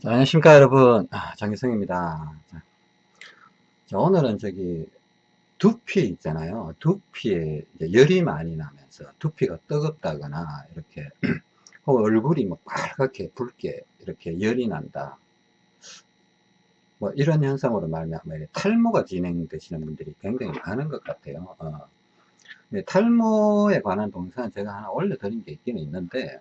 자, 안녕하십니까 여러분. 아, 장기성입니다. 자, 자, 오늘은 저기 두피 있잖아요. 두피에 열이 많이 나면서 두피가 뜨겁다거나 이렇게 얼굴이 뭐 빨갛게 붉게 이렇게 열이 난다. 뭐 이런 현상으로 말하면 탈모가 진행되시는 분들이 굉장히 많은 것 같아요. 어. 탈모에 관한 동영상은 제가 하나 올려드린 게 있기는 있는데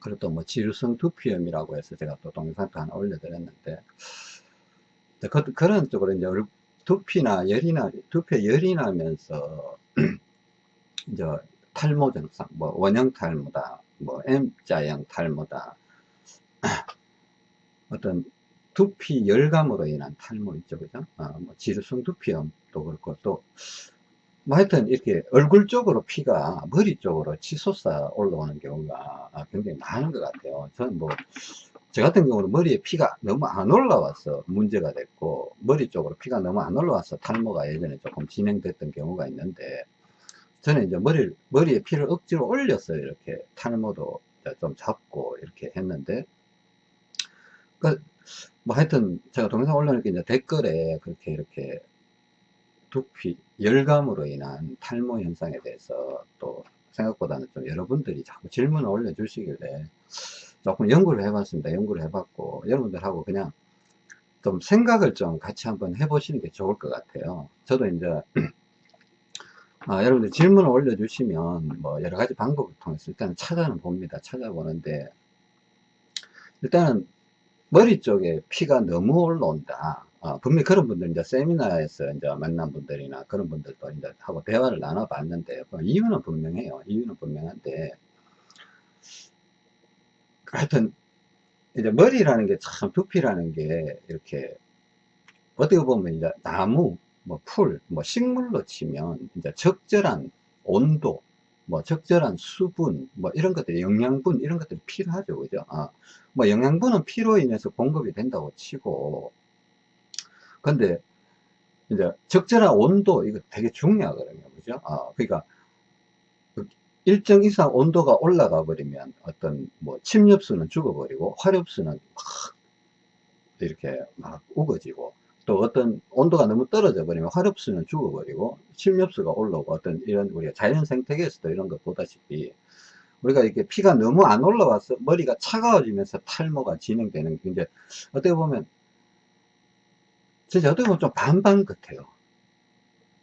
그리고 또 뭐 지루성 두피염이라고 해서 제가 또 동영상도 하나 올려드렸는데 그, 그런 쪽으로 이제 두피나 열이나 두피에 열이 나면서 이제 탈모 증상 뭐 원형 탈모다 뭐 M자형 탈모다 어떤 두피 열감으로 인한 탈모 있죠 그죠? 어, 뭐 지루성 두피염도 그렇고 또 뭐 하여튼 이렇게 얼굴 쪽으로 피가 머리 쪽으로 치솟아 올라오는 경우가 굉장히 많은 것 같아요. 저는 뭐, 저 같은 경우는 머리에 피가 너무 안 올라와서 문제가 됐고, 머리 쪽으로 피가 너무 안 올라와서 탈모가 예전에 조금 진행됐던 경우가 있는데, 저는 이제 머리, 머리에 피를 억지로 올려서 이렇게 탈모도 좀 잡고 이렇게 했는데, 그, 뭐 하여튼 제가 동영상 올려놓으니까 이제 댓글에 그렇게 이렇게 두피, 열감으로 인한 탈모 현상에 대해서 또 생각보다는 좀 여러분들이 자꾸 질문을 올려주시길래 조금 연구를 해봤습니다. 연구를 해봤고 여러분들하고 그냥 좀 생각을 좀 같이 한번 해보시는 게 좋을 것 같아요. 저도 이제 아, 여러분들 질문을 올려주시면 뭐 여러 가지 방법을 통해서 일단 찾아는 봅니다. 찾아보는데 일단은 머리 쪽에 피가 너무 올라온다. 어, 분명히 그런 분들 이제 세미나에서 이제 만난 분들이나 그런 분들도 이제 하고 대화를 나눠봤는데 그 이유는 분명해요. 이유는 분명한데 하여튼 이제 머리라는 게 참 두피라는 게 이렇게 어떻게 보면 이제 나무, 뭐 풀, 뭐 식물로 치면 이제 적절한 온도, 뭐 적절한 수분, 뭐 이런 것들, 영양분 이런 것들이 필요하죠, 그죠? 아, 뭐 영양분은 피로 인해서 공급이 된다고 치고 근데 이제 적절한 온도 이거 되게 중요하거든요. 그죠? 어, 그러니까 그 일정 이상 온도가 올라가 버리면 어떤 뭐 침엽수는 죽어버리고 화렵수는 막 이렇게 막 우거지고 또 어떤 온도가 너무 떨어져 버리면 화렵수는 죽어버리고 침엽수가 올라오고 어떤 이런 우리가 자연 생태계에서도 이런 거 보다시피 우리가 이렇게 피가 너무 안 올라와서 머리가 차가워지면서 탈모가 진행되는 게 이제 어떻게 보면 진짜 어떻게 보면 좀 반반 같아요.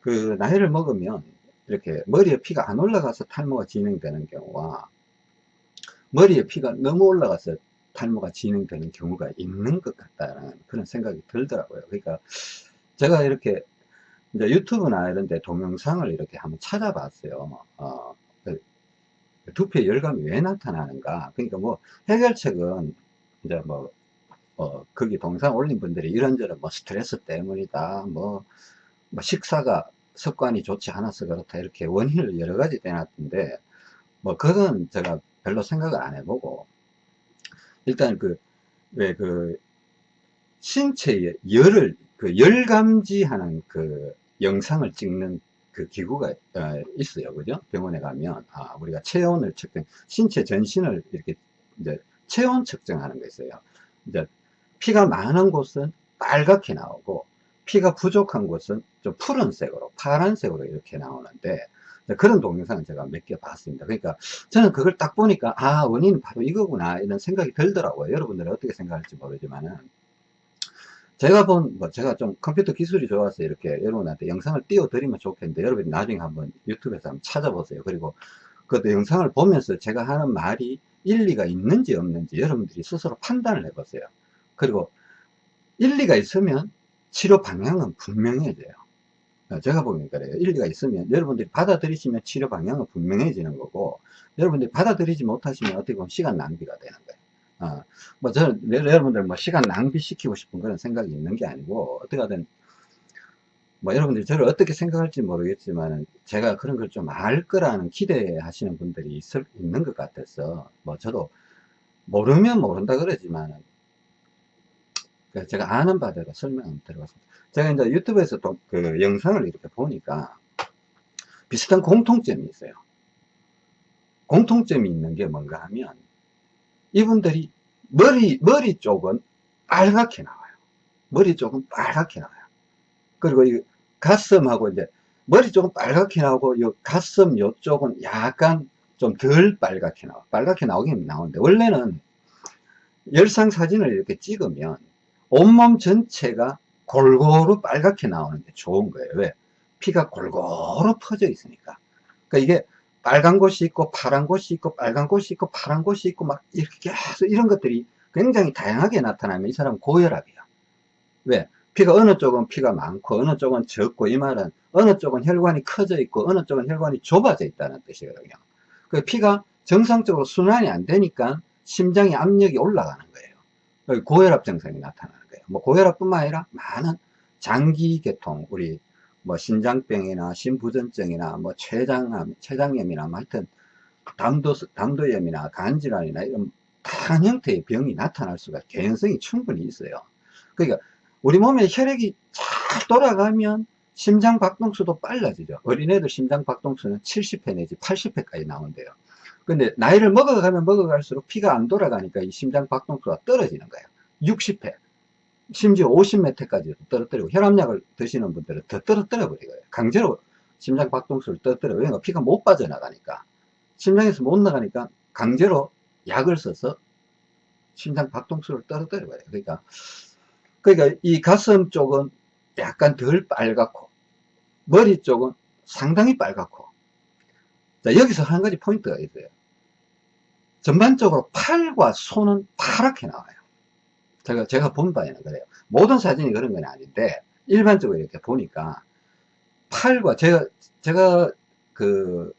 그 나이를 먹으면 이렇게 머리에 피가 안 올라가서 탈모가 진행되는 경우와 머리에 피가 너무 올라가서 탈모가 진행되는 경우가 있는 것 같다는 그런 생각이 들더라고요. 그러니까 제가 이렇게 이제 유튜브나 이런 데 동영상을 이렇게 한번 찾아봤어요. 어, 그 두피에 열감이 왜 나타나는가. 그러니까 뭐 해결책은 이제 뭐 어, 거기 동상 올린 분들이 이런저런 뭐 스트레스 때문이다, 뭐, 뭐 식사가 습관이 좋지 않아서 그렇다, 이렇게 원인을 여러 가지 대놨던데, 뭐, 그건 제가 별로 생각을 안 해보고, 일단 그, 왜 그, 신체의 열을, 그 열 감지하는 그 영상을 찍는 그 기구가 어, 있어요. 그죠? 병원에 가면, 아, 우리가 체온을 측정, 신체 전신을 이렇게 이제 체온 측정하는 거 있어요. 이제 피가 많은 곳은 빨갛게 나오고 피가 부족한 곳은 좀 푸른색으로 파란색으로 이렇게 나오는데 그런 동영상을 제가 몇 개 봤습니다 그러니까 저는 그걸 딱 보니까 아 원인은 바로 이거구나 이런 생각이 들더라고요 여러분들이 어떻게 생각할지 모르지만은 제가 본, 뭐 제가 좀 컴퓨터 기술이 좋아서 이렇게 여러분한테 영상을 띄워드리면 좋겠는데 여러분이 나중에 한번 유튜브에서 한번 찾아보세요. 그리고 그 영상을 보면서 제가 하는 말이 일리가 있는지 없는지 여러분들이 스스로 판단을 해보세요. 그리고 일리가 있으면 치료 방향은 분명해져요. 어, 제가 보기엔 그래요. 일리가 있으면 여러분들이 받아들이시면 치료 방향은 분명해지는 거고 여러분들이 받아들이지 못하시면 어떻게 보면 시간 낭비가 되는 거예요. 어, 뭐 저는 여러분들 뭐 시간 낭비시키고 싶은 그런 생각이 있는 게 아니고 어떻게 하든 뭐 여러분들이 저를 어떻게 생각할지 모르겠지만 제가 그런 걸 좀 알 거라는 기대하시는 분들이 있을, 있는 것 같아서 뭐 저도 모르면 모른다 그러지만 제가 아는 바대로 설명을 드려봤습니다. 제가 이제 유튜브에서 또 그 영상을 이렇게 보니까 비슷한 공통점이 있어요. 공통점이 있는 게 뭔가 하면 이분들이 머리, 머리 쪽은 빨갛게 나와요. 머리 쪽은 빨갛게 나와요. 그리고 이 가슴하고 이제 머리 쪽은 빨갛게 나오고 이 가슴 요쪽은 약간 좀 덜 빨갛게 나와. 빨갛게 나오긴 나오는데 원래는 열상 사진을 이렇게 찍으면 온몸 전체가 골고루 빨갛게 나오는 게 좋은 거예요. 왜? 피가 골고루 퍼져 있으니까. 그러니까 이게 빨간 곳이 있고 파란 곳이 있고 빨간 곳이 있고 파란 곳이 있고 막 이렇게 계속 이런 것들이 굉장히 다양하게 나타나면 이 사람은 고혈압이야. 왜? 피가 어느 쪽은 피가 많고 어느 쪽은 적고 이 말은 어느 쪽은 혈관이 커져 있고 어느 쪽은 혈관이 좁아져 있다는 뜻이거든요. 그 피가 정상적으로 순환이 안 되니까 심장의 압력이 올라가는 거예요. 고혈압 증상이 나타나는. 뭐 고혈압뿐만 아니라 많은 장기 계통, 우리 뭐 신장병이나 심부전증이나 뭐 췌장암, 췌장염이나 뭐 하여튼 담도, 담도염이나 간질환이나 이런 다양한 형태의 병이 나타날 수가 개연성이 충분히 있어요. 그러니까 우리 몸에 혈액이 잘 돌아가면 심장 박동수도 빨라지죠. 어린애들 심장 박동수는 70회 내지 80회까지 나온대요. 근데 나이를 먹어가면 먹어갈수록 피가 안 돌아가니까 이 심장 박동수가 떨어지는 거예요. 60회. 심지어 50m까지 떨어뜨리고 혈압약을 드시는 분들은 더 떨어뜨려 버리고요. 강제로 심장 박동수를 떨어뜨려. 왜냐면 피가 못 빠져나가니까. 심장에서 못 나가니까 강제로 약을 써서 심장 박동수를 떨어뜨려 버려요. 그러니까, 그러니까 이 가슴 쪽은 약간 덜 빨갛고, 머리 쪽은 상당히 빨갛고, 자, 여기서 한 가지 포인트가 있어요. 전반적으로 팔과 손은 파랗게 나와요. 제가, 제가 본 바에는 그래요. 모든 사진이 그런 건 아닌데, 일반적으로 이렇게 보니까, 팔과, 제가, 제가, 그,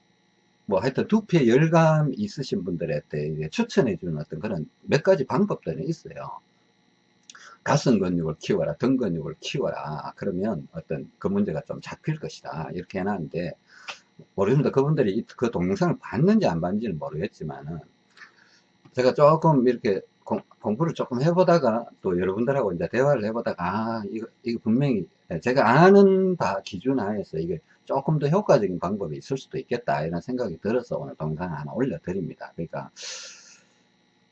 뭐 하여튼 두피에 열감 있으신 분들한테 추천해 주는 어떤 그런 몇 가지 방법들은 있어요. 가슴 근육을 키워라, 등 근육을 키워라. 그러면 어떤 그 문제가 좀 잡힐 것이다. 이렇게 해놨는데, 모르겠습니다. 그분들이 그 동영상을 봤는지 안 봤는지는 모르겠지만은, 제가 조금 이렇게 공, 부를 조금 해보다가 또 여러분들하고 이제 대화를 해보다가 아 이거 이거 분명히 제가 아는 바 기준 하에서 이게 조금 더 효과적인 방법이 있을 수도 있겠다 이런 생각이 들어서 오늘 동영상 하나 올려드립니다. 그러니까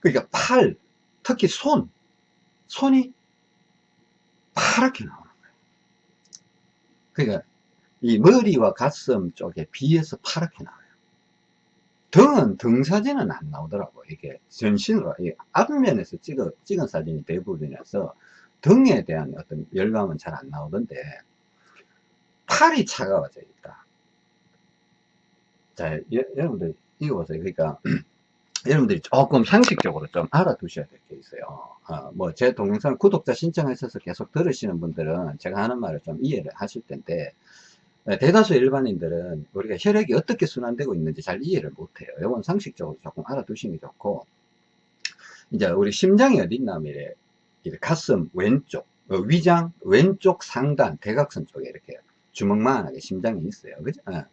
그러니까 팔 특히 손 손이 파랗게 나오는 거예요. 그러니까 이 머리와 가슴 쪽에 비해서 파랗게 나와요. 등은 등 사진은 안 나오더라고. 이게 전신으로. 앞면에서 찍어, 찍은 사진이 대부분이라서 등에 대한 어떤 열감은 잘 안 나오던데 팔이 차가워져 있다. 자 여, 러분들 이거 보세요 그러니까 여러분들이 조금 상식적으로 좀 알아두셔야 될 게 있어요. 어, 뭐제 동영상 구독자 신청하셔서 계속 들으시는 분들은 제가 하는 말을 좀 이해를 하실 텐데 네, 대다수 일반인들은 우리가 혈액이 어떻게 순환되고 있는지 잘 이해를 못해요. 이건 상식적으로 조금 알아두시는 게 좋고, 이제 우리 심장이 어디 있나 하면 가슴 왼쪽, 어, 위장 왼쪽 상단 대각선 쪽에 이렇게 주먹만하게 심장이 있어요. 그죠? 어.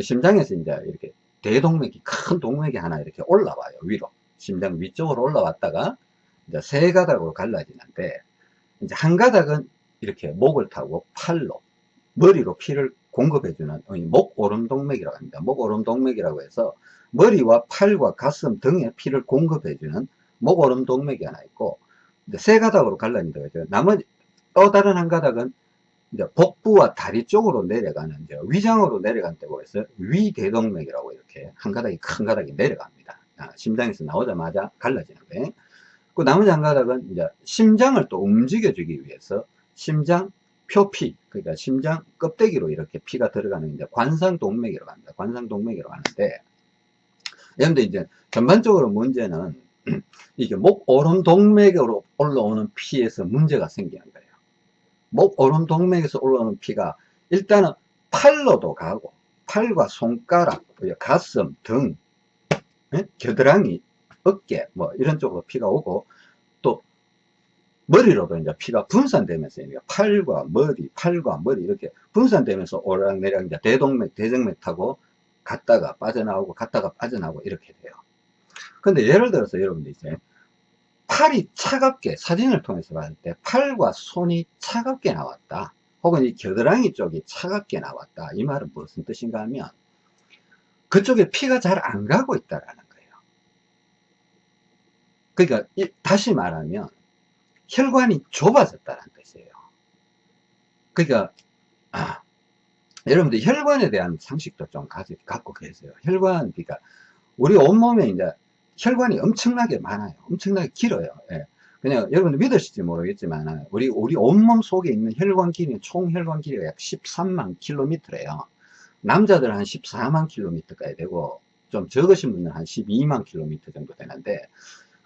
심장에서 이제 이렇게 대동맥이 큰 동맥이 하나 이렇게 올라와요. 위로. 심장 위쪽으로 올라왔다가 이제 세 가닥으로 갈라지는데 이제 한 가닥은 이렇게 목을 타고 팔로 머리로 피를 공급해주는 목 오름동맥이라고 합니다. 목 오름동맥이라고 해서 머리와 팔과 가슴 등에 피를 공급해주는 목 오름동맥이 하나 있고 세 가닥으로 갈라진다 고 했죠 나머지 또 다른 한 가닥은 이제 복부와 다리 쪽으로 내려가는 이제 위장으로 내려간다고 해서 위대동맥이라고 이렇게 한 가닥이 큰 가닥이 내려갑니다. 아, 심장에서 나오자마자 갈라지는 거예요. 그 나머지 한 가닥은 이제 심장을 또 움직여주기 위해서 심장 표피, 그러니까 심장 껍데기로 이렇게 피가 들어가는 이제 관상동맥이라고 합니다. 관상동맥이라고 하는데, 여러분들 이제 전반적으로 문제는 이게 목 오름 동맥으로 올라오는 피에서 문제가 생기는 거예요. 목 오름 동맥에서 올라오는 피가 일단은 팔로도 가고, 팔과 손가락, 가슴, 등, 예? 겨드랑이, 어깨, 뭐 이런 쪽으로 피가 오고, 머리로도 이제 피가 분산되면서 팔과 머리, 팔과 머리 이렇게 분산되면서 오락내락 이제 대동맥, 대정맥 타고 갔다가 빠져나오고 갔다가 빠져나오고 이렇게 돼요. 근데 예를 들어서 여러분들 이제 팔이 차갑게 사진을 통해서 봤을 때 팔과 손이 차갑게 나왔다. 혹은 이 겨드랑이 쪽이 차갑게 나왔다. 이 말은 무슨 뜻인가 하면 그쪽에 피가 잘 안 가고 있다라는 거예요. 그러니까 다시 말하면 혈관이 좁아졌다는 뜻이에요. 그러니까 아, 여러분들 혈관에 대한 상식도 좀 가지, 갖고 계세요. 혈관, 그러니까 우리 온몸에 이제 혈관이 엄청나게 많아요. 엄청나게 길어요. 예. 그냥 여러분들 믿으실지 모르겠지만 우리 우리 온몸 속에 있는 혈관 길이 총 혈관 길이가 약 13만 킬로미터래요. 남자들 한 14만 킬로미터까지 되고 좀 적으신 분은 한 12만 킬로미터 정도 되는데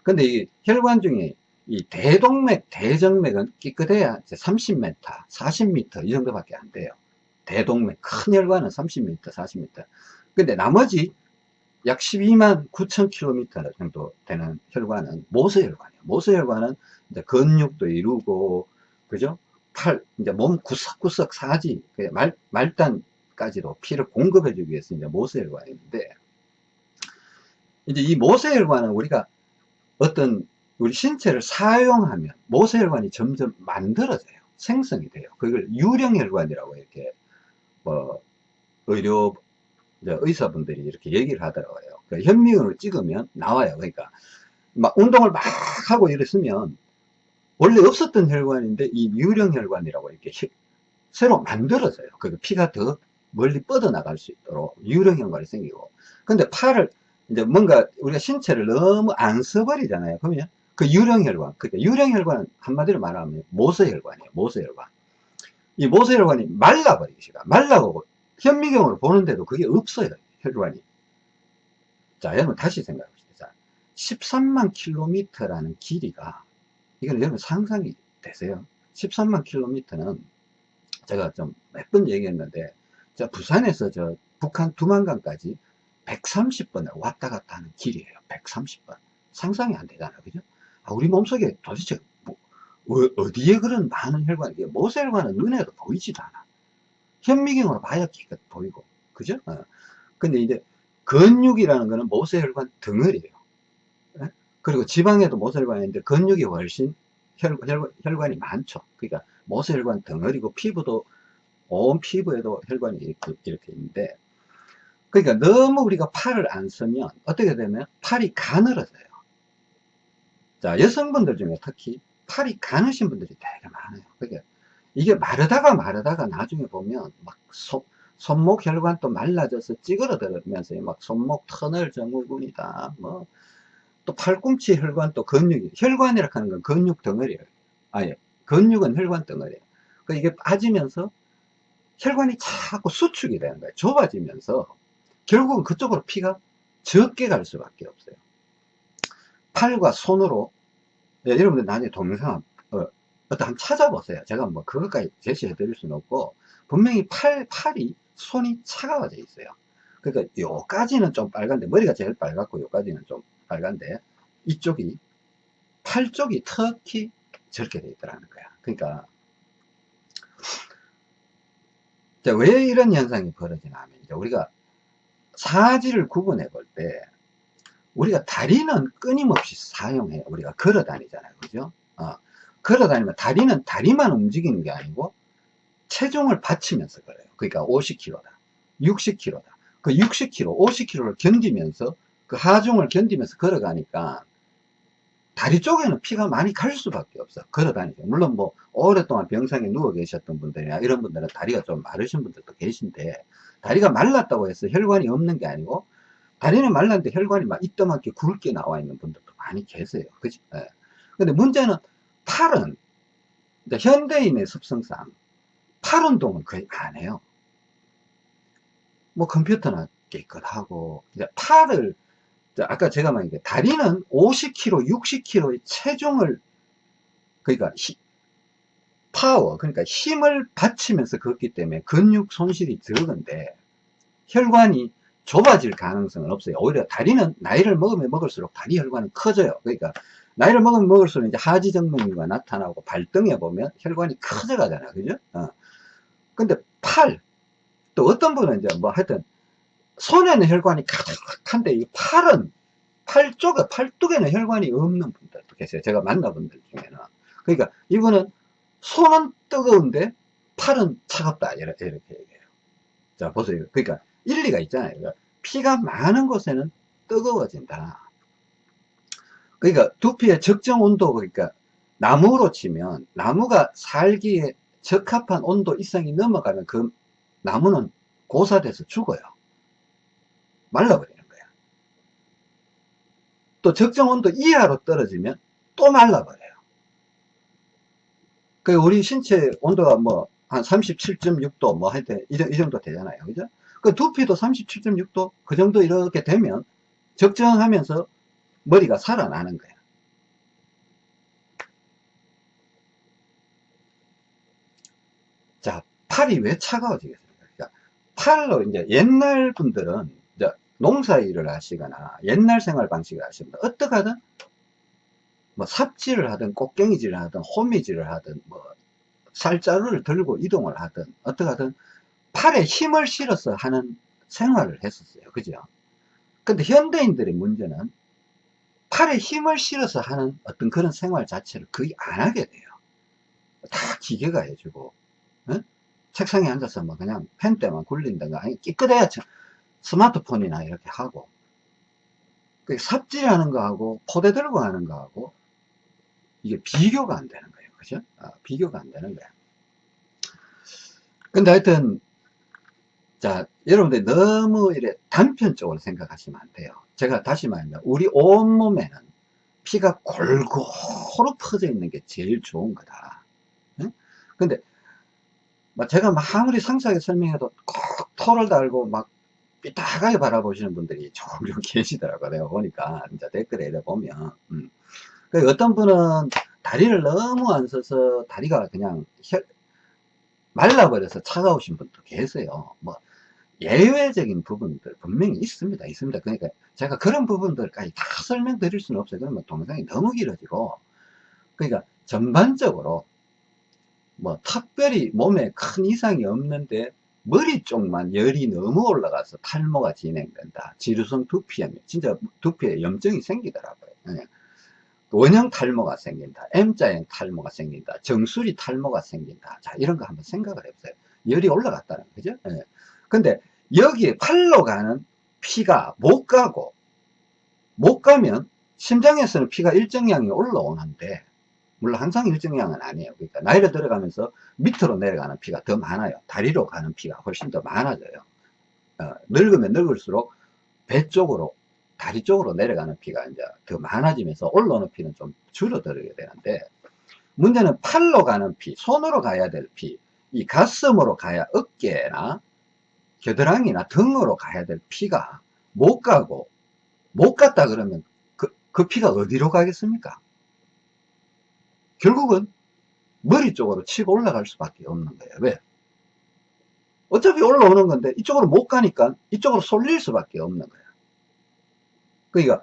근데 이 혈관 중에 이 대동맥, 대정맥은 깨끗해야 30m, 40m 이 정도밖에 안 돼요. 대동맥, 큰 혈관은 30m, 40m. 근데 나머지 약 12만 9천 킬로미터 정도 되는 혈관은 모세혈관이에요. 모세혈관은 이제 근육도 이루고, 그죠? 팔, 이제 몸 구석구석 사지, 그 말, 말단까지도 피를 공급해주기 위해서 이제 모세혈관인데, 이제 이 모세혈관은 우리가 어떤 우리 신체를 사용하면 모세혈관이 점점 만들어져요. 생성이 돼요. 그걸 유령혈관이라고 이렇게 뭐 의료 의사분들이 이렇게 얘기를 하더라고요. 그 현미경을 찍으면 나와요. 그러니까 막 운동을 막 하고 이랬으면 원래 없었던 혈관인데 이 유령혈관이라고 이렇게 새로 만들어져요. 그 피가 더 멀리 뻗어나갈 수 있도록 유령혈관이 생기고. 근데 팔을 이제 뭔가 우리가 신체를 너무 안 써버리잖아요. 그러면 그 유령혈관, 그러니까 유령혈관은 한마디로 말하면 모세혈관이에요. 모세혈관. 이 모세혈관이 말라버리기 시작. 말라고 현미경으로 보는데도 그게 없어요. 혈관이. 자, 여러분 다시 생각해 봅시다. 13만 킬로미터라는 길이가 이건 여러분 상상이 되세요? 13만 킬로미터는 제가 좀 몇 번 얘기했는데 저 부산에서 저 북한 두만강까지 130번을 왔다 갔다 하는 길이에요. 130번. 상상이 안 되잖아요. 그죠? 아, 우리 몸속에 도대체 뭐, 어, 디에 그런 많은 혈관이, 모세혈관은 눈에도 보이지도 않아. 현미경으로 봐야 기껏 보이고. 그죠? 어. 근데 이제 근육이라는 거는 모세혈관 덩어리예요. 예? 그리고 지방에도 모세혈관이 있는데 근육이 훨씬 혈, 혈, 혈관이 많죠. 그러니까 모세혈관 덩어리고 피부도 온 피부에도 혈관이 이렇게, 이렇게 있는데 그러니까 너무 우리가 팔을 안 쓰면 어떻게 되면 팔이 가늘어져요. 자, 여성분들 중에 특히 팔이 가느신 분들이 되게 많아요. 그게 이게 마르다가 마르다가 나중에 보면 막 손, 손목 혈관도 말라져서 찌그러들면서 막 손목 터널 증후군이다. 뭐 또 팔꿈치 혈관도 근육이 혈관이라 하는 건 근육 덩어리예요. 아예 근육은 혈관 덩어리예요. 그 이게 빠지면서 혈관이 자꾸 수축이 되는 거예요. 좁아지면서 결국은 그쪽으로 피가 적게 갈 수밖에 없어요. 팔과 손으로 네, 여러분들 나중에 동영상 어, 어떤 한번 찾아보세요. 제가 뭐 그것까지 제시해 드릴 수는 없고 분명히 팔, 팔이 손이 차가워져 있어요. 그러니까 요까지는 좀 빨간데 머리가 제일 빨갛고 요까지는 좀 빨간데 이쪽이 팔 쪽이 특히 저렇게 돼 있더라는 거야. 그러니까 왜 이런 현상이 벌어지나 하면 이제 우리가 사지를 구분해 볼 때 우리가 다리는 끊임없이 사용해요. 우리가 걸어 다니잖아요. 그죠? 어, 걸어 다니면 다리는 다리만 움직이는 게 아니고 체중을 받치면서 걸어요. 그러니까 50kg다. 60kg다. 그 60kg, 50kg를 견디면서 그 하중을 견디면서 걸어가니까 다리 쪽에는 피가 많이 갈 수밖에 없어. 걸어 다니죠. 물론 뭐 오랫동안 병상에 누워 계셨던 분들이나 이런 분들은 다리가 좀 마르신 분들도 계신데 다리가 말랐다고 해서 혈관이 없는 게 아니고 다리는 말랐는데 혈관이 막 이따만게 굵게 나와 있는 분들도 많이 계세요. 그지? 예. 근데 문제는 팔은, 현대인의 습성상 팔 운동은 거의 안 해요. 뭐 컴퓨터나 깨끗하고, 팔을, 아까 제가 말한 게 다리는 50kg, 60kg의 체중을, 그러니까 히, 파워, 그러니까 힘을 받치면서 걷기 때문에 근육 손실이 적은데, 혈관이 좁아질 가능성은 없어요. 오히려 다리는 나이를 먹으면 먹을수록 다리 혈관은 커져요. 그러니까 나이를 먹으면 먹을수록 이제 하지정맥류가 나타나고 발등에 보면 혈관이 커져 가잖아요. 그죠? 어. 근데 팔, 또 어떤 분은 이제 뭐 하여튼 손에는 혈관이 가득한데 이 팔은 팔 쪽에, 팔뚝에는 혈관이 없는 분들도 계세요. 제가 만나본 분들 중에는. 그러니까 이분은 손은 뜨거운데 팔은 차갑다. 이렇게 얘기해요. 자, 보세요. 그러니까 일리가 있잖아요. 그러니까 피가 많은 곳에는 뜨거워진다. 그러니까 두피의 적정 온도, 그러니까 나무로 치면 나무가 살기에 적합한 온도 이상이 넘어가면 그 나무는 고사돼서 죽어요. 말라버리는 거야. 또 적정 온도 이하로 떨어지면 또 말라버려요. 그 우리 신체 온도가 뭐 한 37.6도 뭐 하여튼 이, 이 정도 되잖아요. 그죠? 그 두피도 37.6도 그 정도 이렇게 되면 적정하면서 머리가 살아나는 거야. 자, 팔이 왜 차가워지겠습니까? 그러니까 팔로 이제 옛날 분들은 이제 농사 일을 하시거나 옛날 생활 방식을 하시면 어떻게 하든 뭐 삽질을 하든 꽃갱이질을 하든 호미질을 하든 뭐 쌀자루를 들고 이동을 하든 어떻게 하든 팔에 힘을 실어서 하는 생활을 했었어요. 그죠? 근데 현대인들의 문제는 팔에 힘을 실어서 하는 어떤 그런 생활 자체를 거의 안 하게 돼요. 다 기계가 해주고, 응? 책상에 앉아서 뭐 그냥 펜대만 굴린다가, 아니, 끼끗해야 스마트폰이나 이렇게 하고, 그 삽질하는 거하고, 포대 들고 하는 거하고, 이게 비교가 안 되는 거예요. 그죠? 아, 비교가 안 되는 거야. 근데 하여튼, 자, 여러분들 너무 이래 단편적으로 생각하시면 안 돼요. 제가 다시 말하면, 우리 온몸에는 피가 골고루 퍼져 있는 게 제일 좋은 거다. 응? 근데, 제가 막 아무리 상세하게 설명해도 꼭 토를 달고 막 삐딱하게 바라보시는 분들이 종종 계시더라고요. 내가 보니까, 진짜 댓글에 이래 보면. 음. 그 어떤 분은 다리를 너무 안 써서 다리가 그냥 말라버려서 차가우신 분도 계세요. 뭐, 예외적인 부분들 분명히 있습니다. 있습니다. 그러니까 제가 그런 부분들까지 다 설명드릴 수는 없어요. 그러면 동영상이 너무 길어지고. 그러니까 전반적으로 뭐 특별히 몸에 큰 이상이 없는데 머리 쪽만 열이 너무 올라가서 탈모가 진행된다. 지루성 두피염, 진짜 두피에 염증이 생기더라고요. 네. 원형 탈모가 생긴다. M자형 탈모가 생긴다. 정수리 탈모가 생긴다. 자, 이런 거 한번 생각을 해보세요. 열이 올라갔다는 거죠. 네. 근데 여기에 팔로 가는 피가 못 가고 못 가면 심장에서는 피가 일정량이 올라오는데 물론 항상 일정량은 아니에요. 그러니까 나이가 들어가면서 밑으로 내려가는 피가 더 많아요. 다리로 가는 피가 훨씬 더 많아져요. 어, 늙으면 늙을수록 배 쪽으로 다리 쪽으로 내려가는 피가 이제 더 많아지면서 올라오는 피는 좀 줄어들게 되는데 문제는 팔로 가는 피, 손으로 가야 될 피, 이 가슴으로 가야 어깨나 겨드랑이나 등으로 가야 될 피가 못 가고 못 갔다 그러면 그, 그 피가 어디로 가겠습니까? 결국은 머리 쪽으로 치고 올라갈 수밖에 없는 거예요. 왜? 어차피 올라오는 건데 이쪽으로 못 가니까 이쪽으로 쏠릴 수밖에 없는 거예요. 그러니까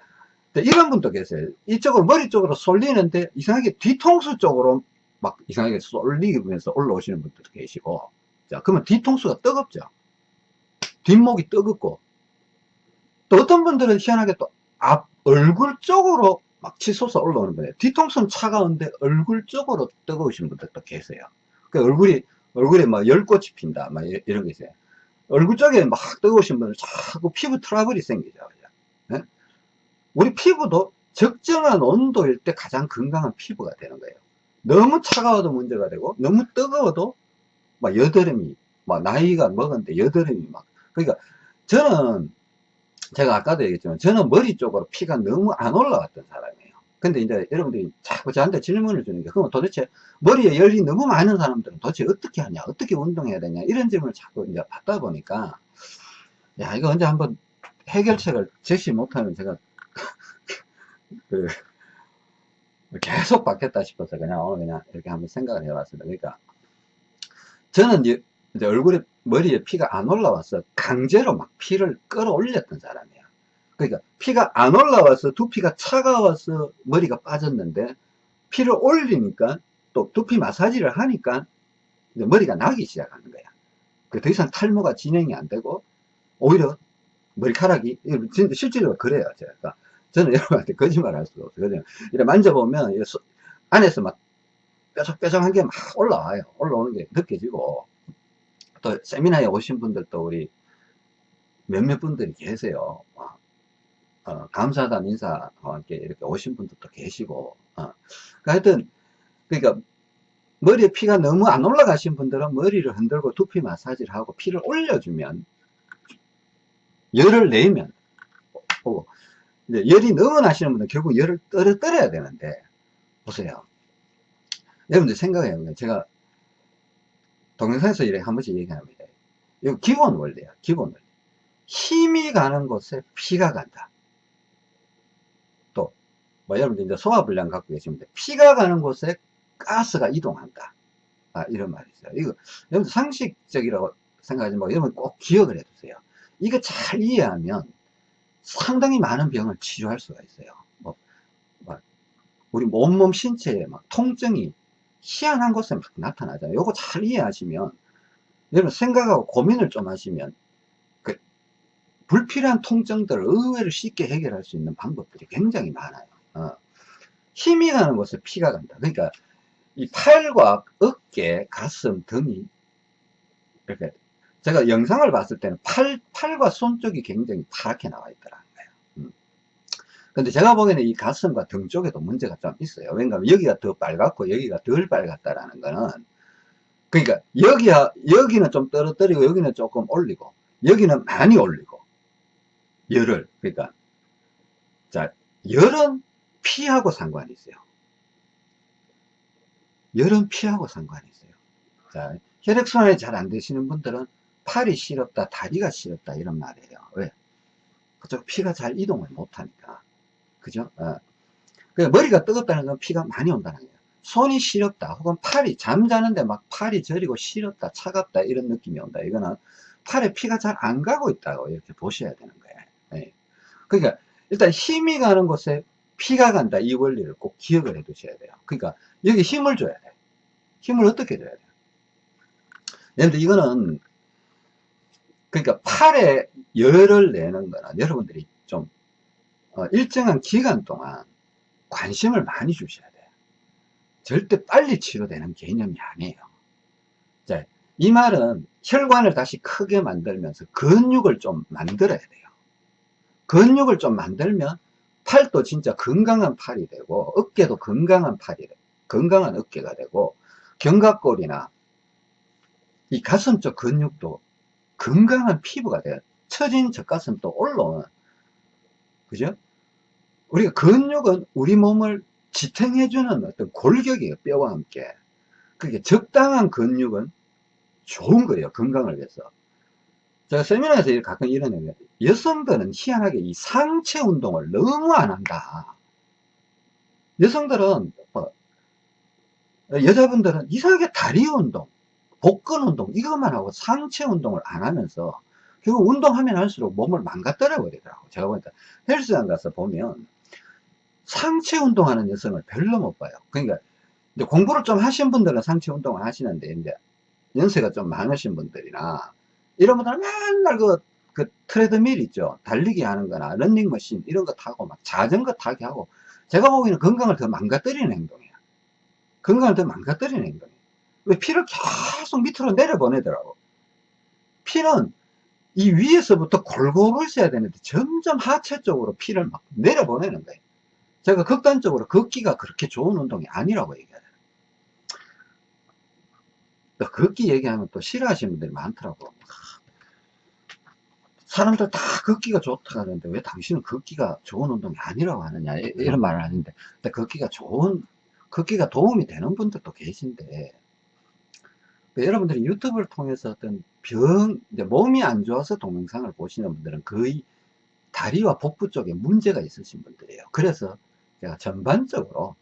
이런 분도 계세요. 이쪽으로 머리 쪽으로 쏠리는데 이상하게 뒤통수 쪽으로 막 이상하게 쏠리면서 올라오시는 분들도 계시고 자 그러면 뒤통수가 뜨겁죠. 뒷목이 뜨겁고 또 어떤 분들은 희한하게 또 앞 얼굴 쪽으로 막 치솟아 올라오는 거예요. 뒤통수는 차가운데 얼굴 쪽으로 뜨거우신 분들도 계세요. 그 얼굴이 얼굴에 막 열꽃이 핀다 막 이런 게 있어요. 얼굴 쪽에 막 뜨거우신 분들 자꾸 피부 트러블이 생기죠. 네? 우리 피부도 적정한 온도일 때 가장 건강한 피부가 되는 거예요. 너무 차가워도 문제가 되고 너무 뜨거워도 막 여드름이 막 나이가 먹었는데 여드름이 막 그러니까 저는 제가 아까도 얘기했지만 저는 머리 쪽으로 피가 너무 안 올라왔던 사람이에요. 근데 이제 여러분들이 자꾸 저한테 질문을 주는 게 그럼 도대체 머리에 열이 너무 많은 사람들은 도대체 어떻게 하냐 어떻게 운동해야 되냐 이런 질문을 자꾸 이제 받다 보니까 야 이거 언제 한번 해결책을 제시 못하면 제가 그 계속 받겠다 싶어서 그냥 오늘 그냥 이렇게 한번 생각을 해봤습니다. 그러니까 저는 이제 얼굴에 머리에 피가 안 올라와서 강제로 막 피를 끌어올렸던 사람이야. 그러니까 피가 안 올라와서 두피가 차가워서 머리가 빠졌는데 피를 올리니까 또 두피 마사지를 하니까 머리가 나기 시작하는 거야. 그더 이상 탈모가 진행이 안 되고 오히려 머리카락이 실제로 그래요. 제가 저는 여러분한테 거짓말 할 수가 없어요. 이렇게 만져보면 안에서 막 뾰족뾰족한 게 막 올라와요. 올라오는 게 느껴지고 또 세미나에 오신 분들도 우리 몇몇 분들이 계세요. 어, 어, 감사하다는 인사와 함께 이렇게 오신 분들도 계시고, 어. 그러니까 하여튼, 그러니까 머리에 피가 너무 안 올라가신 분들은 머리를 흔들고 두피 마사지를 하고 피를 올려주면 열을 내면 어, 이제 열이 너무 나시는 분들은 결국 열을 떨어뜨려야 되는데 보세요 여러분들 생각해요 제가 동영상에서 이렇게 한 번씩 얘기합니다 이거 기본 원리야 기본 원리 힘이 가는 곳에 피가 간다 또 뭐 여러분들 이제 소화불량 갖고 계시는데 피가 가는 곳에 가스가 이동한다. 아, 이런 말이 있어요. 이거, 여러분 상식적이라고 생각하지 말고, 여러분 꼭 기억을 해두세요. 이거 잘 이해하면 상당히 많은 병을 치료할 수가 있어요. 뭐, 막 우리 온몸 신체에 막 통증이 희한한 곳에 막 나타나잖아요. 요거 잘 이해하시면, 여러분 생각하고 고민을 좀 하시면, 그, 불필요한 통증들을 의외로 쉽게 해결할 수 있는 방법들이 굉장히 많아요. 어. 힘이 가는 곳에 피가 간다. 그러니까 이 팔과 어깨, 가슴, 등이 이렇게 제가 영상을 봤을 때는 팔, 팔과 손 쪽이 굉장히 파랗게 나와. 음. 근데 제가 보기에는 이 가슴과 등 쪽에도 문제가 좀 있어요. 왜냐하면 여기가 더 빨갛고 여기가 덜 빨갛다라는 거는 그러니까 여기야, 여기는 좀 떨어뜨리고 여기는 조금 올리고 여기는 많이 올리고 열을 그러니까 자 열은 피하고 상관이 있어요. 열은 피하고 상관이 있어요. 자, 혈액순환이 잘 안 되시는 분들은 팔이 시렵다, 다리가 시렵다, 이런 말이에요. 왜? 그쪽 피가 잘 이동을 못하니까. 그죠? 어. 그 머리가 뜨겁다는 건 피가 많이 온다는 거예요. 손이 시렵다, 혹은 팔이, 잠자는데 막 팔이 저리고 시렵다, 차갑다, 이런 느낌이 온다. 이거는 팔에 피가 잘 안 가고 있다고 이렇게 보셔야 되는 거예요. 네. 그러니까, 일단 힘이 가는 곳에 피가 간다. 이 원리를 꼭 기억을 해 두셔야 돼요. 그러니까, 여기 힘을 줘야 돼. 힘을 어떻게 줘야 돼? 근데 이거는 그러니까 팔에 열을 내는 거는 여러분들이 좀 어, 일정한 기간 동안 관심을 많이 주셔야 돼요. 절대 빨리 치료되는 개념이 아니에요. 자, 이 말은 혈관을 다시 크게 만들면서 근육을 좀 만들어야 돼요. 근육을 좀 만들면 팔도 진짜 건강한 팔이 되고 어깨도 건강한 팔이 되고 건강한 어깨가 되고 견갑골이나 이 가슴 쪽 근육도 건강한 피부가 돼요. 처진 젖가슴도 올라오는 그죠? 우리가 근육은 우리 몸을 지탱해주는 어떤 골격이에요. 뼈와 함께. 그게 적당한 근육은 좋은 거예요. 건강을 위해서. 제가 세미나에서 가끔 이런 얘기 여성들은 희한하게 이 상체 운동을 너무 안 한다. 여성들은 뭐 여자분들은 이상하게 다리 운동, 복근 운동 이것만 하고 상체 운동을 안 하면서 결국 운동하면 할수록 몸을 망가뜨려 버리더라고 제가 보니까 헬스장 가서 보면 상체 운동하는 여성을 별로 못 봐요 그러니까 이제 공부를 좀 하신 분들은 상체 운동을 하시는데 이제 연세가 좀 많으신 분들이나 이런 분들은 맨날 그, 그 트레드밀 있죠 달리기 하는 거나 런닝머신 이런 거 타고 막 자전거 타기 하고 제가 보기에는 건강을 더 망가뜨리는 행동이에요 건강을 더 망가뜨리는 행동이에요. 왜 피를 계속 밑으로 내려보내더라고. 피는 이 위에서부터 골고루 있어야 되는데 점점 하체 쪽으로 피를 막 내려보내는 거예요. 제가 극단적으로 걷기가 그렇게 좋은 운동이 아니라고 얘기해요. 걷기 얘기하면 또 싫어하시는 분들이 많더라고. 사람들 다 걷기가 좋다 하는데 왜 당신은 걷기가 좋은 운동이 아니라고 하느냐 이런 말을 하는데 걷기가 좋은 걷기가 도움이 되는 분들도 계신데 그 여러분들이 유튜브를 통해서 어떤 병, 몸이 안 좋아서 동영상을 보시는 분들은 거의 다리와 복부 쪽에 문제가 있으신 분들이에요. 그래서 제가 전반적으로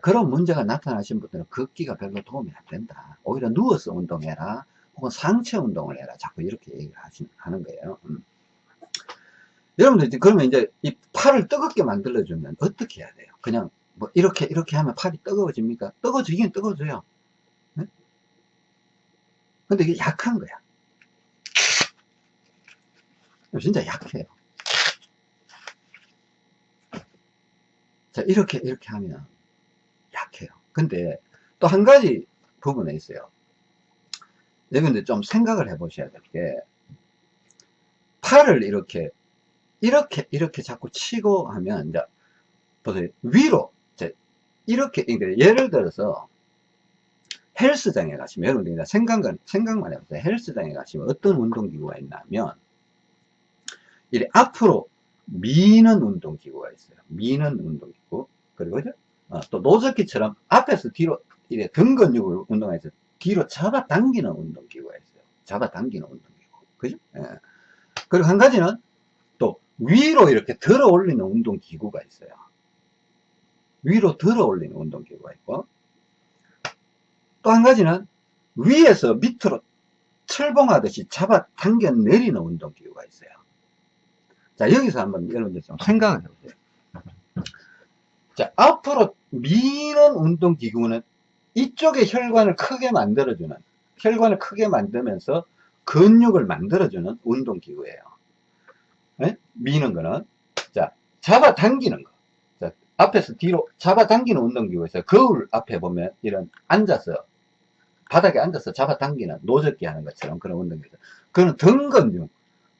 그런 문제가 나타나신 분들은 걷기가 별로 도움이 안 된다. 오히려 누워서 운동해라. 혹은 상체 운동을 해라. 자꾸 이렇게 얘기를 하는 거예요. 음. 여러분들 그러면 이제 이 팔을 뜨겁게 만들어주면 어떻게 해야 돼요? 그냥 뭐 이렇게 이렇게 하면 팔이 뜨거워집니까? 뜨거워지긴 뜨거워져요. 네? 근데 이게 약한 거야. 진짜 약해요. 자 이렇게 이렇게 하면 약해요. 근데 또 한 가지 부분에 있어요. 여러분들 좀 생각을 해 보셔야 될 게 팔을 이렇게 이렇게 이렇게 자꾸 치고 하면 이제 보세요 위로 이렇게, 그러니까 예를 들어서, 헬스장에 가시면, 여러분들 이 생각만, 생각만 해보세요. 헬스장에 가시면 어떤 운동기구가 있냐면, 이렇게 앞으로 미는 운동기구가 있어요. 미는 운동기구. 그리고, 어, 또 노젓기처럼 앞에서 뒤로, 이렇게 등 근육을 운동해서 뒤로 잡아당기는 운동기구가 있어요. 잡아당기는 운동기구. 그죠? 예. 그리고 한 가지는 또 위로 이렇게 들어 올리는 운동기구가 있어요. 위로 들어 올리는 운동기구가 있고, 또 한 가지는 위에서 밑으로 철봉하듯이 잡아 당겨 내리는 운동기구가 있어요. 자, 여기서 한번 여러분들 좀 생각을 해보세요. 자, 앞으로 미는 운동기구는 이쪽에 혈관을 크게 만들어주는, 혈관을 크게 만들면서 근육을 만들어주는 운동기구예요. 네? 미는 거는. 자, 잡아 당기는 거. 자, 앞에서 뒤로 잡아 당기는 운동기구에서 거울 앞에 보면 이런 앉아서 바닥에 앉아서 잡아당기는 노젓기 하는 것처럼 그런 운동이죠. 그거는 등 근육,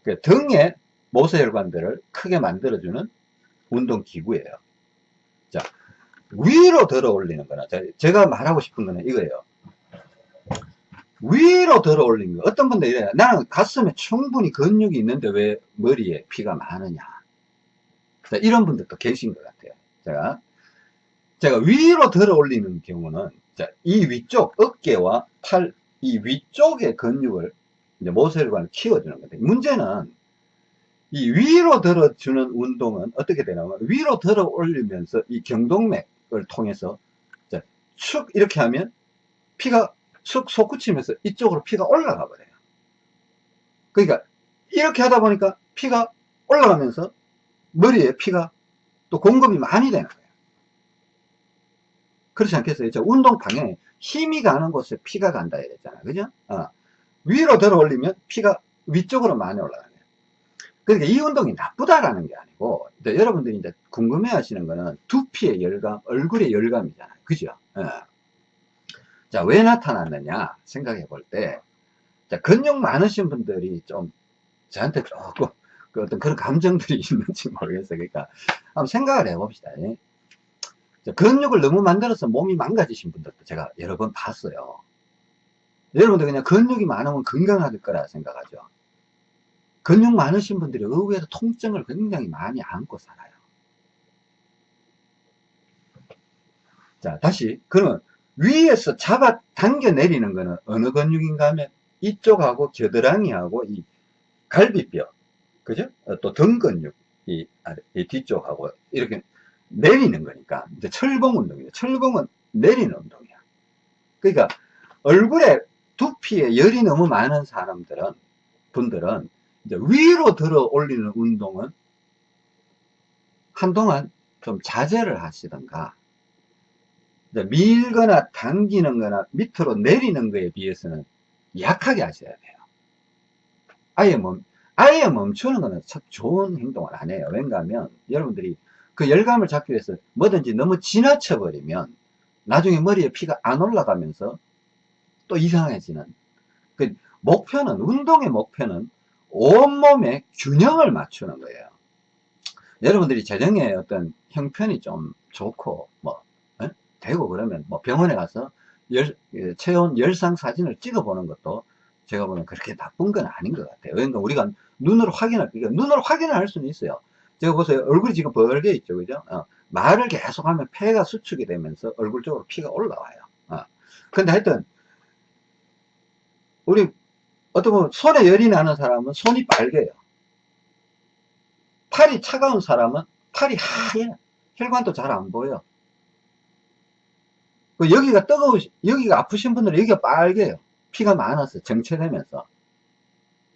그 등의 모세혈관들을 크게 만들어주는 운동 기구예요. 자, 위로 들어 올리는 거나, 제가 말하고 싶은 거는 이거예요. 위로 들어 올리는 거. 어떤 분들 이래요. 나는 가슴에 충분히 근육이 있는데 왜 머리에 피가 많으냐. 자, 이런 분들도 계신 것 같아요. 제가, 제가 위로 들어 올리는 경우는 자, 이 위쪽 어깨와 팔, 이 위쪽의 근육을 이제 모세혈관을 키워주는 건데 문제는 이 위로 들어주는 운동은 어떻게 되냐면 위로 들어 올리면서 이 경동맥을 통해서 자, 축 이렇게 하면 피가 쑥 솟구치면서 이쪽으로 피가 올라가 버려요. 그러니까 이렇게 하다 보니까 피가 올라가면서 머리에 피가 또 공급이 많이 되는 거예요. 그렇지 않겠어요? 저 운동 방향에 힘이 가는 곳에 피가 간다 이랬잖아요. 그죠? 어. 위로 들어 올리면 피가 위쪽으로 많이 올라가요. 그러니까 이 운동이 나쁘다라는 게 아니고, 여러분들이 이제 궁금해 하시는 거는 두피의 열감, 얼굴의 열감이잖아요. 그죠? 어. 자, 왜 나타났느냐 생각해 볼 때, 자, 근육 많으신 분들이 좀 저한테 조금 그 어떤 그런 감정들이 있는지 모르겠어요. 그러니까 한번 생각을 해 봅시다. 근육을 너무 만들어서 몸이 망가지신 분들도 제가 여러 번 봤어요. 여러분들 그냥 근육이 많으면 건강할 거라 생각하죠. 근육 많으신 분들이 의외로 통증을 굉장히 많이 안고 살아요. 자, 다시. 그러면 위에서 잡아 당겨 내리는 거는 어느 근육인가 하면 이쪽하고 겨드랑이하고 이 갈비뼈, 그죠? 또 등 근육, 이, 이 뒤쪽하고 이렇게 내리는 거니까 이제 철봉 운동이에요. 철봉은 내리는 운동이야. 그러니까 얼굴에 두피에 열이 너무 많은 사람들은 분들은 이제 위로 들어 올리는 운동은 한동안 좀 자제를 하시던가 밀거나 당기는 거나 밑으로 내리는 거에 비해서는 약하게 하셔야 돼요. 아예 멈, 아예 멈추는 거는 참 좋은 행동을 안 해요. 왠가 하면 여러분들이 그 열감을 잡기 위해서 뭐든지 너무 지나쳐 버리면 나중에 머리에 피가 안 올라가면서 또 이상해지는 그 목표는 운동의 목표는 온몸의 균형을 맞추는 거예요 여러분들이 재정에 어떤 형편이 좀 좋고 뭐 에? 되고 그러면 뭐 병원에 가서 열, 예, 체온 열상 사진을 찍어 보는 것도 제가 보면 그렇게 나쁜 건 아닌 것 같아요 그러니까 우리가 눈으로 확인할 그러니까 눈으로 확인을 할 수는 있어요 제가 보세요. 얼굴이 지금 벌게 있죠. 그죠? 어, 말을 계속 하면 폐가 수축이 되면서 얼굴 쪽으로 피가 올라와요. 어. 근데 하여튼, 우리, 어떤 분, 손에 열이 나는 사람은 손이 빨개요. 팔이 차가운 사람은 팔이 하얘. 혈관도 잘 안 보여. 그 여기가 뜨거우, 여기가 아프신 분들은 여기가 빨개요. 피가 많아서 정체되면서.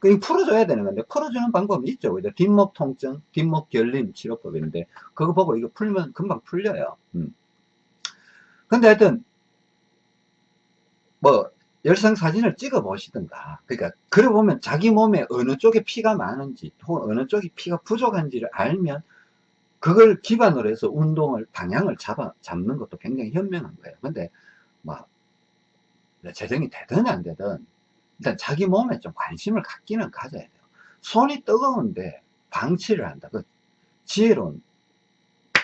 이 풀어줘야 되는 건데 풀어주는 방법이 있죠 그죠 뒷목 통증 뒷목 결림 치료법인데 그거 보고 이거 풀면 금방 풀려요 음. 근데 하여튼 뭐 열상 사진을 찍어 보시든가 그러니까 그래 보면 자기 몸에 어느 쪽에 피가 많은지 혹은 어느 쪽이 피가 부족한지를 알면 그걸 기반으로 해서 운동을 방향을 잡아 잡는 것도 굉장히 현명한 거예요 근데 뭐 재정이 되든 안 되든 일단 자기 몸에 좀 관심을 갖기는 가져야 돼요. 손이 뜨거운데 방치를 한다. 그 지혜로운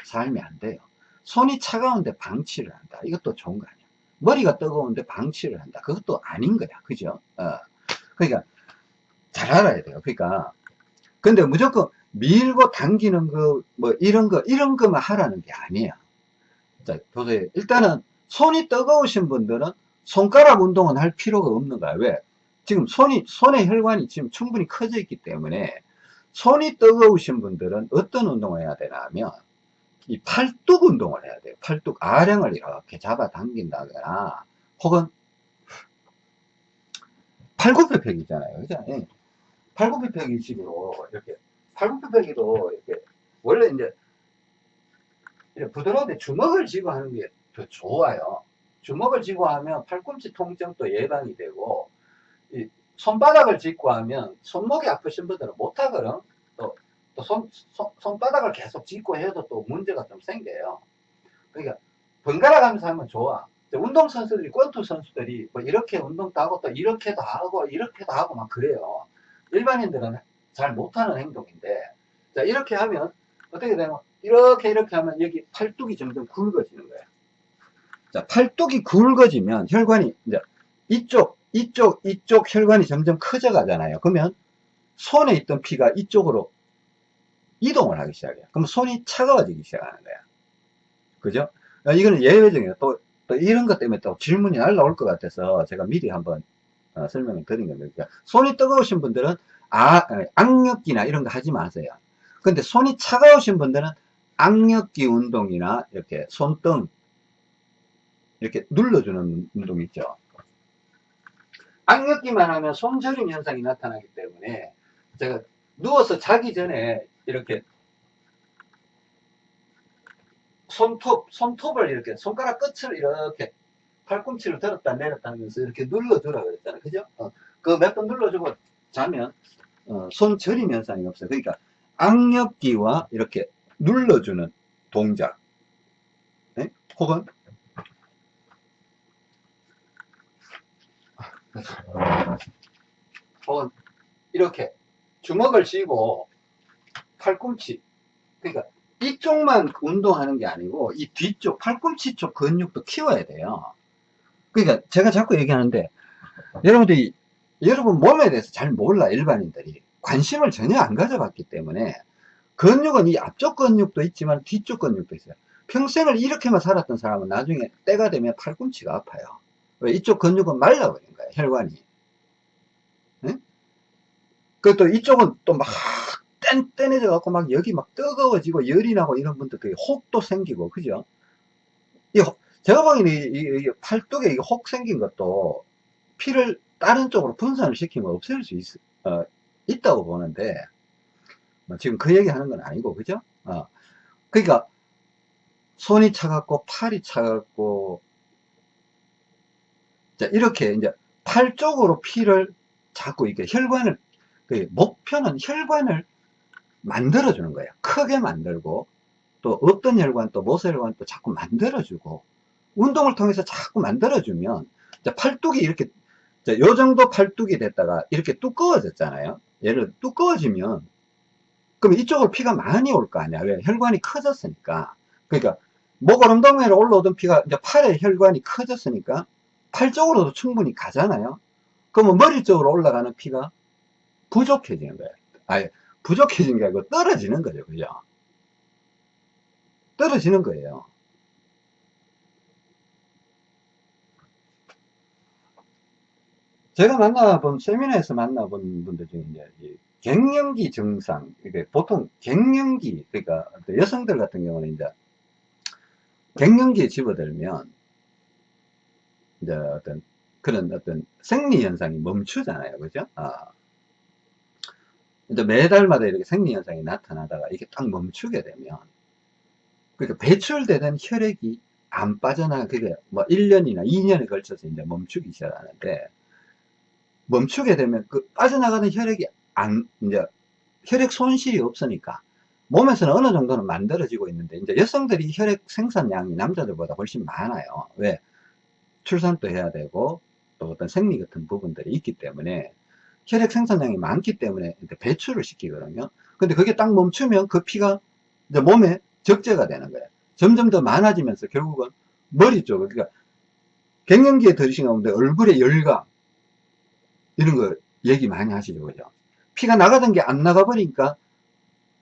삶이 안 돼요. 손이 차가운데 방치를 한다. 이것도 좋은 거 아니야. 머리가 뜨거운데 방치를 한다. 그것도 아닌 거야. 그죠? 어. 그러니까 잘 알아야 돼요. 그러니까 근데 무조건 밀고 당기는 거 뭐 이런 거 이런 거만 하라는 게 아니야. 자, 보세요. 일단은 손이 뜨거우신 분들은 손가락 운동은 할 필요가 없는 거야. 왜? 지금 손이 손의 혈관이 지금 충분히 커져 있기 때문에 손이 뜨거우신 분들은 어떤 운동을 해야 되나 하면 이 팔뚝 운동을 해야 돼요. 팔뚝 아령을 이렇게 잡아 당긴다거나 혹은 팔굽혀펴기 있잖아요. 그죠? 예. 팔굽혀펴기 식으로 이렇게 팔굽혀펴기도 이렇게 원래 이제 부드러운데 주먹을 쥐고 하는 게 더 좋아요. 주먹을 쥐고 하면 팔꿈치 통증도 예방이 되고 이 손바닥을 짚고 하면 손목이 아프신 분들은 못하거든. 또, 또 손, 손, 손바닥을 계속 짚고 해도 또 문제가 좀 생겨요. 그러니까 번갈아 가면서 하면 좋아. 운동 선수들이, 권투 선수들이 뭐 이렇게 운동도 하고 또 이렇게도 하고 이렇게도 하고 막 그래요. 일반인들은 잘 못하는 행동인데, 자, 이렇게 하면 어떻게 되면 이렇게 이렇게 하면 여기 팔뚝이 점점 굵어지는 거예요. 자, 팔뚝이 굵어지면 혈관이 이제 이쪽, 이쪽, 이쪽 혈관이 점점 커져 가잖아요. 그러면 손에 있던 피가 이쪽으로 이동을 하기 시작해요. 그럼 손이 차가워지기 시작하는 거야. 그죠? 아, 이거는 예외적이에요. 또, 또 이런 것 때문에 또 질문이 날라올 것 같아서 제가 미리 한번 어, 설명을 드린 겁니다. 그러니까 손이 뜨거우신 분들은 아, 어, 악력기나 이런 거 하지 마세요. 근데 손이 차가우신 분들은 악력기 운동이나 이렇게 손등 이렇게 눌러주는 운동 있죠. 악력기만 하면 손저림 현상이 나타나기 때문에 제가 누워서 자기 전에 이렇게 손톱, 손톱을 이렇게 손가락 끝을 이렇게 팔꿈치를 들었다 내렸다 하면서 이렇게 눌러주라고 그랬잖아요. 그죠? 어, 그몇 번 눌러주고 자면 어, 손 저림 현상이 없어요. 그러니까 악력기와 이렇게 눌러주는 동작 네? 혹은 혹은 이렇게 주먹을 쥐고 팔꿈치. 그러니까 이쪽만 운동하는 게 아니고 이 뒤쪽 팔꿈치 쪽 근육도 키워야 돼요. 그러니까 제가 자꾸 얘기하는데 여러분들이 여러분 몸에 대해서 잘 몰라 일반인들이. 관심을 전혀 안 가져봤기 때문에 근육은 이 앞쪽 근육도 있지만 뒤쪽 근육도 있어요. 평생을 이렇게만 살았던 사람은 나중에 때가 되면 팔꿈치가 아파요. 왜? 이쪽 근육은 말라버린 거예요 혈관이. 네? 그또 이쪽은 또 막 뗀뗀해져 갖고 막 여기 막 뜨거워지고 열이 나고 이런 분들 그 혹도 생기고 그죠 이 혹, 제가 보기에는 이, 이, 이 팔뚝에 혹 생긴 것도 피를 다른 쪽으로 분산을 시키면 없앨 수 있, 어, 있다고 보는데 뭐 지금 그 얘기 하는 건 아니고 그죠 어. 그러니까 손이 차갑고 팔이 차갑고 자 이렇게 이제 팔 쪽으로 피를 자꾸 이렇게 혈관을 그 목표는 혈관을 만들어 주는 거예요. 크게 만들고 또 없던 혈관 또 모세혈관 또 자꾸 만들어 주고 운동을 통해서 자꾸 만들어 주면 팔뚝이 이렇게 요 정도 팔뚝이 됐다가 이렇게 두꺼워졌잖아요. 얘를 두꺼워지면 그럼 이쪽으로 피가 많이 올 거 아니야. 왜? 혈관이 커졌으니까. 그러니까 목오름동맥으로 올라오던 피가 이제 팔에 혈관이 커졌으니까 팔 쪽으로도 충분히 가잖아요. 그러면 머리 쪽으로 올라가는 피가 부족해지는 거예요. 아니 부족해진 게 아니고 떨어지는 거죠 그죠? 떨어지는 거예요. 제가 만나본 세미나에서 만나본 분들 중에 이제 갱년기 증상 이게 보통 갱년기 그러니까 여성들 같은 경우는 이제 갱년기에 집어들면 이제 어떤 그런 어떤 생리 현상이 멈추잖아요 그죠? 아. 이제 매달마다 이렇게 생리 현상이 나타나다가 이게 딱 멈추게 되면 그러니까 배출되던 혈액이 안 빠져나가 그게 뭐 1년이나 2년에 걸쳐서 이제 멈추기 시작하는데 멈추게 되면 그 빠져나가는 혈액이 안 이제 혈액 손실이 없으니까 몸에서는 어느 정도는 만들어지고 있는데 이제 여성들이 혈액 생산량이 남자들보다 훨씬 많아요. 왜? 출산도 해야 되고 또 어떤 생리 같은 부분들이 있기 때문에 혈액 생산량이 많기 때문에 배출을 시키거든요 근데 그게 딱 멈추면 그 피가 이제 몸에 적재가 되는 거예요 점점 더 많아지면서 결국은 머리 쪽을, 그러니까 갱년기에 들으신 가운데 얼굴에 열감, 이런 거 얘기 많이 하시죠. 그죠? 피가 나가던 게 안 나가버리니까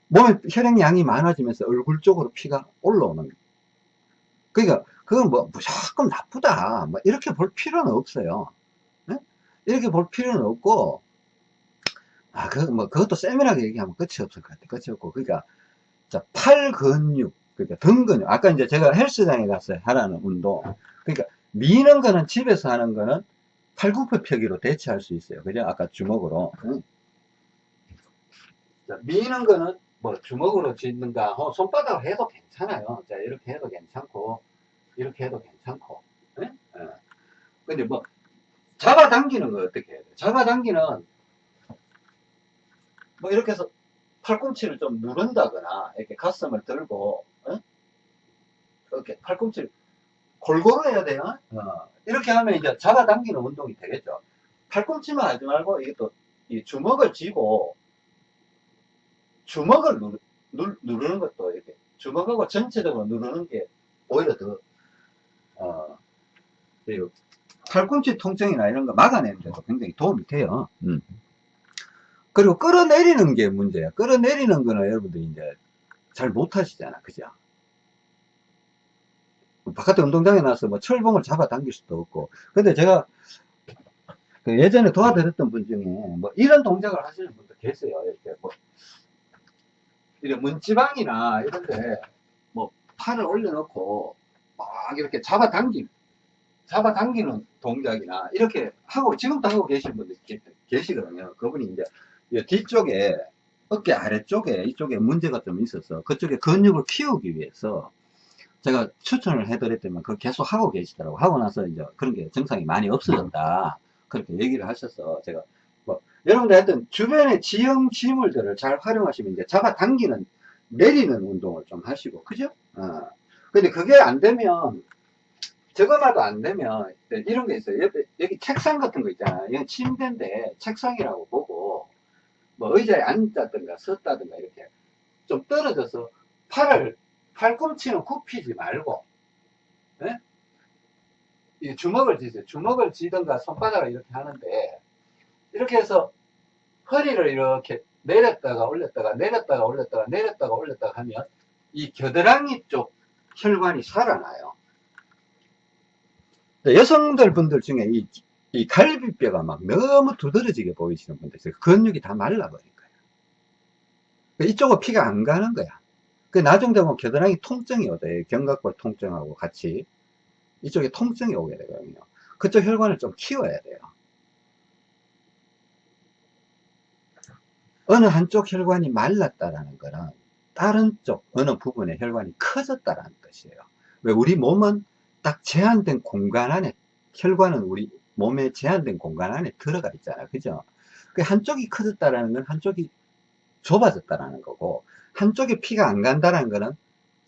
몸에 혈액량이 많아지면서 얼굴 쪽으로 피가 올라오는 거예요. 그러니까 그건 뭐 무조건 나쁘다. 뭐 이렇게 볼 필요는 없어요. 네? 이렇게 볼 필요는 없고 아, 그, 뭐, 그것도 세밀하게 얘기하면 끝이 없을 것 같아. 끝이 없고. 그러니까, 자, 팔 근육, 그러니까 등 근육. 아까 이제 제가 헬스장에 가서 하라는 운동. 그러니까, 미는 거는 집에서 하는 거는 팔굽혀 펴기로 대체할 수 있어요. 그죠? 아까 주먹으로. 응. 자, 미는 거는 뭐 주먹으로 짓는가, 어, 손바닥으로 해도 괜찮아요. 자, 이렇게 해도 괜찮고, 이렇게 해도 괜찮고. 예? 예. 근데 뭐, 잡아당기는 거 어떻게 해야 돼? 잡아당기는, 뭐, 이렇게 해서 팔꿈치를 좀 누른다거나, 이렇게 가슴을 들고, 예? 이렇게 팔꿈치를 골고루 해야 돼요. 어. 이렇게 하면 이제 잡아당기는 운동이 되겠죠. 팔꿈치만 하지 말고, 이게 또, 이 주먹을 쥐고, 주먹을 누르, 누, 누르는 것도 이렇게 주먹하고 전체적으로 누르는 게 오히려 더, 어, 팔꿈치 통증이나 이런 거 막아내는 데도 굉장히 도움이 돼요. 음. 그리고 끌어내리는 게 문제야. 끌어내리는 거는 여러분들이 이제 잘 못하시잖아. 그죠? 바깥에 운동장에 나서 뭐 철봉을 잡아 당길 수도 없고. 근데 제가 그 예전에 도와드렸던 분 중에 뭐 이런 동작을 하시는 분도 계세요. 이렇게 뭐 이런 문지방이나 이런데 뭐 팔을 올려놓고 막 이렇게 잡아당김 잡아당기는 동작이나 이렇게 하고 지금도 하고 계신 분들 계시거든요. 그분이 이제 뒤쪽에 어깨 아래쪽에 이쪽에 문제가 좀 있어서 그쪽에 근육을 키우기 위해서 제가 추천을 해드렸더니 그걸 계속 하고 계시더라고 하고 나서 이제 그런 게 증상이 많이 없어졌다 그렇게 얘기를 하셔서 제가 뭐 여러분들 하여튼 주변의 지형 지물들을 잘 활용하시면 이제 잡아당기는 내리는 운동을 좀 하시고 그죠? 어. 근데 그게 안 되면 저거마도 안 되면 이런 게 있어요. 옆에 여기 책상 같은 거 있잖아요. 이건 침대인데 책상이라고 보고 뭐 의자에 앉았든가 섰다든가 이렇게 좀 떨어져서 팔을 팔꿈치는 굽히지 말고 네? 이 주먹을 쥐세요. 주먹을 쥐든가 손바닥을 이렇게 하는데 이렇게 해서 허리를 이렇게 내렸다가 올렸다가 내렸다가 올렸다가 내렸다가 올렸다가 하면 이 겨드랑이 쪽 혈관이 살아나요. 여성들 분들 중에 이, 이 갈비뼈가 막 너무 두드러지게 보이시는 분들 있어요. 근육이 다 말라버린 거예요. 이쪽은 피가 안 가는 거야. 그 나중 되면 겨드랑이 통증이 오대 견갑골 통증하고 같이 이쪽에 통증이 오게 되거든요. 그쪽 혈관을 좀 키워야 돼요. 어느 한쪽 혈관이 말랐다라는 거는 다른 쪽 어느 부분의 혈관이 커졌다라는 뜻이에요. 왜 우리 몸은 딱 제한된 공간 안에 혈관은 우리 몸에 제한된 공간 안에 들어가 있잖아. 그죠? 그 한쪽이 커졌다라는 건 한쪽이 좁아졌다라는 거고 한쪽에 피가 안 간다는 거는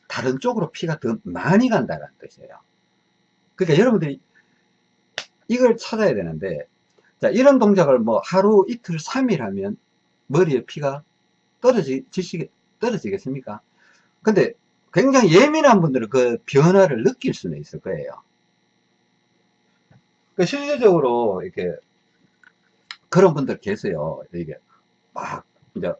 다른 쪽으로 피가 더 많이 간다는 뜻이에요. 그러니까 여러분들이 이걸 찾아야 되는데 자 이런 동작을 뭐 하루 이틀 3일 하면 머리에 피가 떨어지, 지시게, 떨어지겠습니까? 근데 굉장히 예민한 분들은 그 변화를 느낄 수는 있을 거예요. 그 실질적으로 이렇게 그런 분들 계세요. 이게 막 이제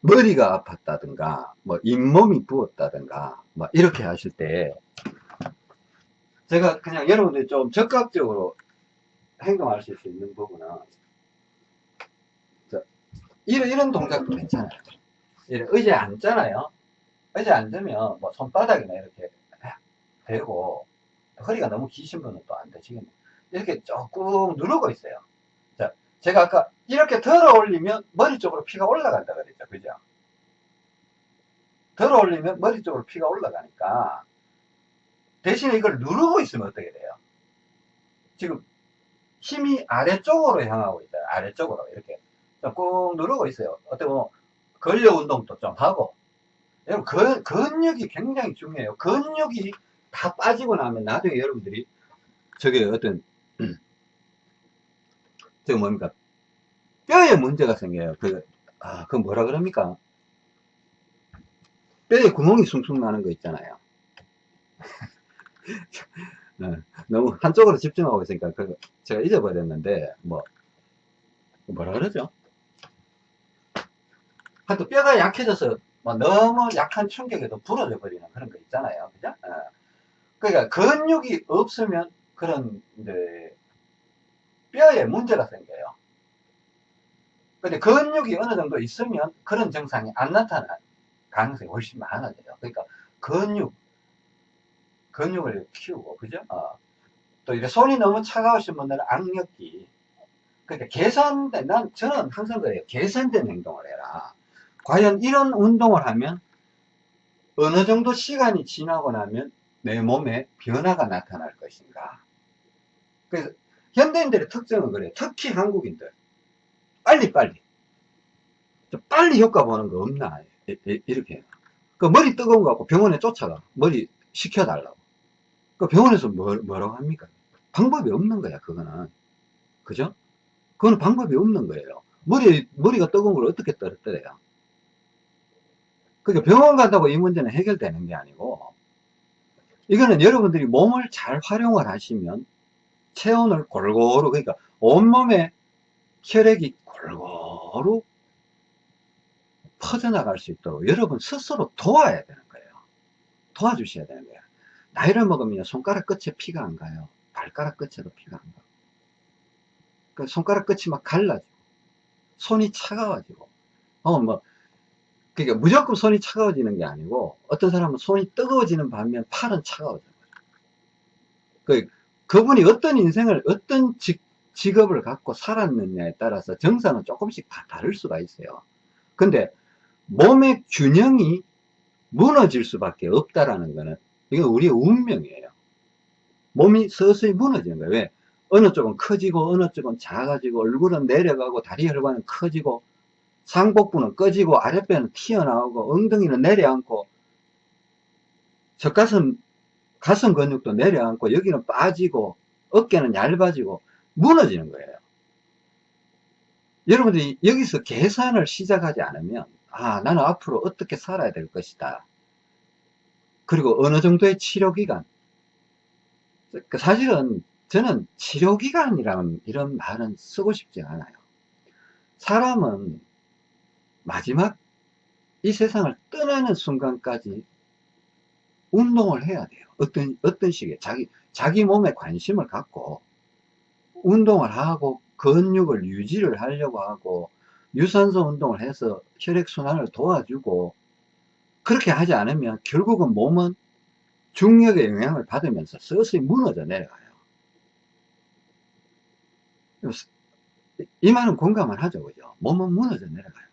머리가 아팠다든가 뭐 잇몸이 부었다든가 뭐 이렇게 하실 때 제가 그냥 여러분들이 좀 적극적으로 행동하실 수 있는 부분은 이런, 이런 동작도 괜찮아요. 이런 의자에 앉잖아요. 의자에 앉으면 뭐 손바닥이나 이렇게 대고 허리가 너무 기신 분은 또 안 되시겠네. 이렇게 조금 누르고 있어요. 자, 제가 아까 이렇게 들어 올리면 머리 쪽으로 피가 올라간다 그랬죠. 그죠? 들어 올리면 머리 쪽으로 피가 올라가니까 대신에 이걸 누르고 있으면 어떻게 돼요? 지금 힘이 아래쪽으로 향하고 있어요. 아래쪽으로 이렇게 꾹 누르고 있어요. 어떻게 보면 근력 운동도 좀 하고. 여러분, 근, 근육이 굉장히 중요해요. 근육이 다 빠지고 나면 나중에 여러분들이 저게 어떤, 음, 저거 뭡니까? 뼈에 문제가 생겨요. 그, 아, 그 뭐라 그럽니까? 뼈에 구멍이 숭숭 나는 거 있잖아요. 네, 너무 한쪽으로 집중하고 있으니까 그 제가 잊어버렸는데 뭐 뭐라 그러죠? 하여튼 뼈가 약해져서 뭐 너무 약한 충격에도 부러져 버리는 그런 거 있잖아요. 그죠? 예. 그러니까 근육이 없으면 그런 이제 뼈에 문제가 생겨요. 근데 근육이 어느 정도 있으면 그런 증상이 안 나타날 가능성이 훨씬 많아져요. 그러니까 근육, 근육을 키우고, 그죠? 어. 또 이렇게 손이 너무 차가우신 분들은 악력기. 그러니까 계산된, 난, 저는 항상 그래요. 계산된 행동을 해라. 과연 이런 운동을 하면 어느 정도 시간이 지나고 나면 내 몸에 변화가 나타날 것인가. 그래서 현대인들의 특징은 그래요. 특히 한국인들. 빨리빨리. 빨리 효과 보는 거 없나. 이렇게. 그 머리 뜨거운 거 갖고 병원에 쫓아가. 머리 식혀달라고. 그 병원에서 뭐, 뭐라고 합니까? 방법이 없는 거야, 그거는. 그죠? 그거는 방법이 없는 거예요. 머리, 머리가 뜨거운 걸 어떻게 떨어뜨려요? 그러니까 병원 간다고 이 문제는 해결되는 게 아니고, 이거는 여러분들이 몸을 잘 활용을 하시면 체온을 골고루, 그러니까 온몸에 혈액이 골고루 퍼져나갈 수 있도록 여러분 스스로 도와야 되는 거예요. 도와주셔야 되는 거예요. 나이를 먹으면 손가락 끝에 피가 안 가요. 발가락 끝에도 피가 안 가요. 그 손가락 끝이 막 갈라지고, 손이 차가워지고, 어, 뭐, 그러니까 무조건 손이 차가워지는 게 아니고, 어떤 사람은 손이 뜨거워지는 반면 팔은 차가워져요. 그, 그분이 어떤 인생을, 어떤 직, 직업을 갖고 살았느냐에 따라서 정상은 조금씩 다 다를 수가 있어요. 근데 몸의 균형이 무너질 수밖에 없다라는 거는 이건 우리의 운명이에요. 몸이 서서히 무너지는 거예요. 왜? 어느 쪽은 커지고 어느 쪽은 작아지고 얼굴은 내려가고 다리 혈관은 커지고 상복부는 꺼지고 아랫배는 튀어나오고 엉덩이는 내려앉고 젖가슴 가슴 근육도 내려앉고 여기는 빠지고 어깨는 얇아지고 무너지는 거예요. 여러분들이 여기서 계산을 시작하지 않으면 아 나는 앞으로 어떻게 살아야 될 것이다. 그리고 어느 정도의 치료기간 그 사실은 저는 치료기간이라는 이런 말은 쓰고 싶지 않아요. 사람은 마지막 이 세상을 떠나는 순간까지 운동을 해야 돼요. 어떤, 어떤 식의 자기, 자기 몸에 관심을 갖고 운동을 하고 근육을 유지를 하려고 하고 유산소 운동을 해서 혈액순환을 도와주고 그렇게 하지 않으면 결국은 몸은 중력의 영향을 받으면서 서서히 무너져 내려가요. 이 말은 공감을 하죠. 그죠? 몸은 무너져 내려가요.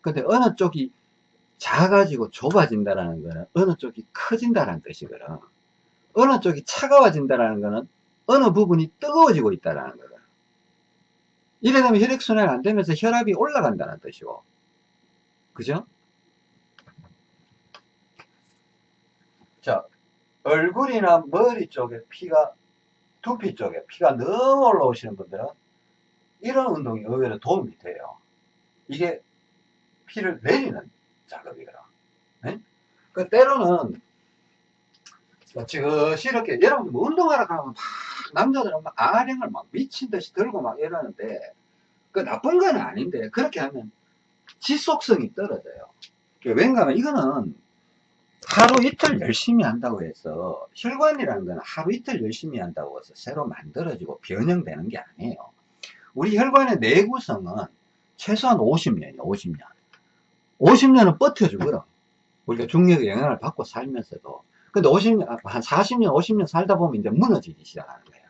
근데 어느 쪽이 작아지고 좁아진다는 거는 어느 쪽이 커진다는 뜻이거든. 어느 쪽이 차가워진다는 거는 어느 부분이 뜨거워지고 있다는 거거든. 이래 되면 혈액순환이 안 되면서 혈압이 올라간다는 뜻이고. 그죠? 자, 얼굴이나 머리 쪽에 피가, 두피 쪽에 피가 너무 올라오시는 분들은 이런 운동이 의외로 도움이 돼요. 이게 피를 내리는 작업이거든. 네? 그 때로는 지그시 이렇게 여러분 뭐 운동하러 가면 막 남자들은 막 아령을 막 미친 듯이 들고 막 이러는데 그 나쁜 건 아닌데 그렇게 하면 지속성이 떨어져요. 왠가 하면 이거는 하루 이틀 열심히 한다고 해서 혈관이라는 건 하루 이틀 열심히 한다고 해서 새로 만들어지고 변형되는 게 아니에요. 우리 혈관의 내구성은 최소한 50년이에요. 50년. 50년은 버텨주거든. 우리가 중력의 영향을 받고 살면서도. 근데 50년, 한 40년, 50년 살다 보면 이제 무너지기 시작하는 거예요.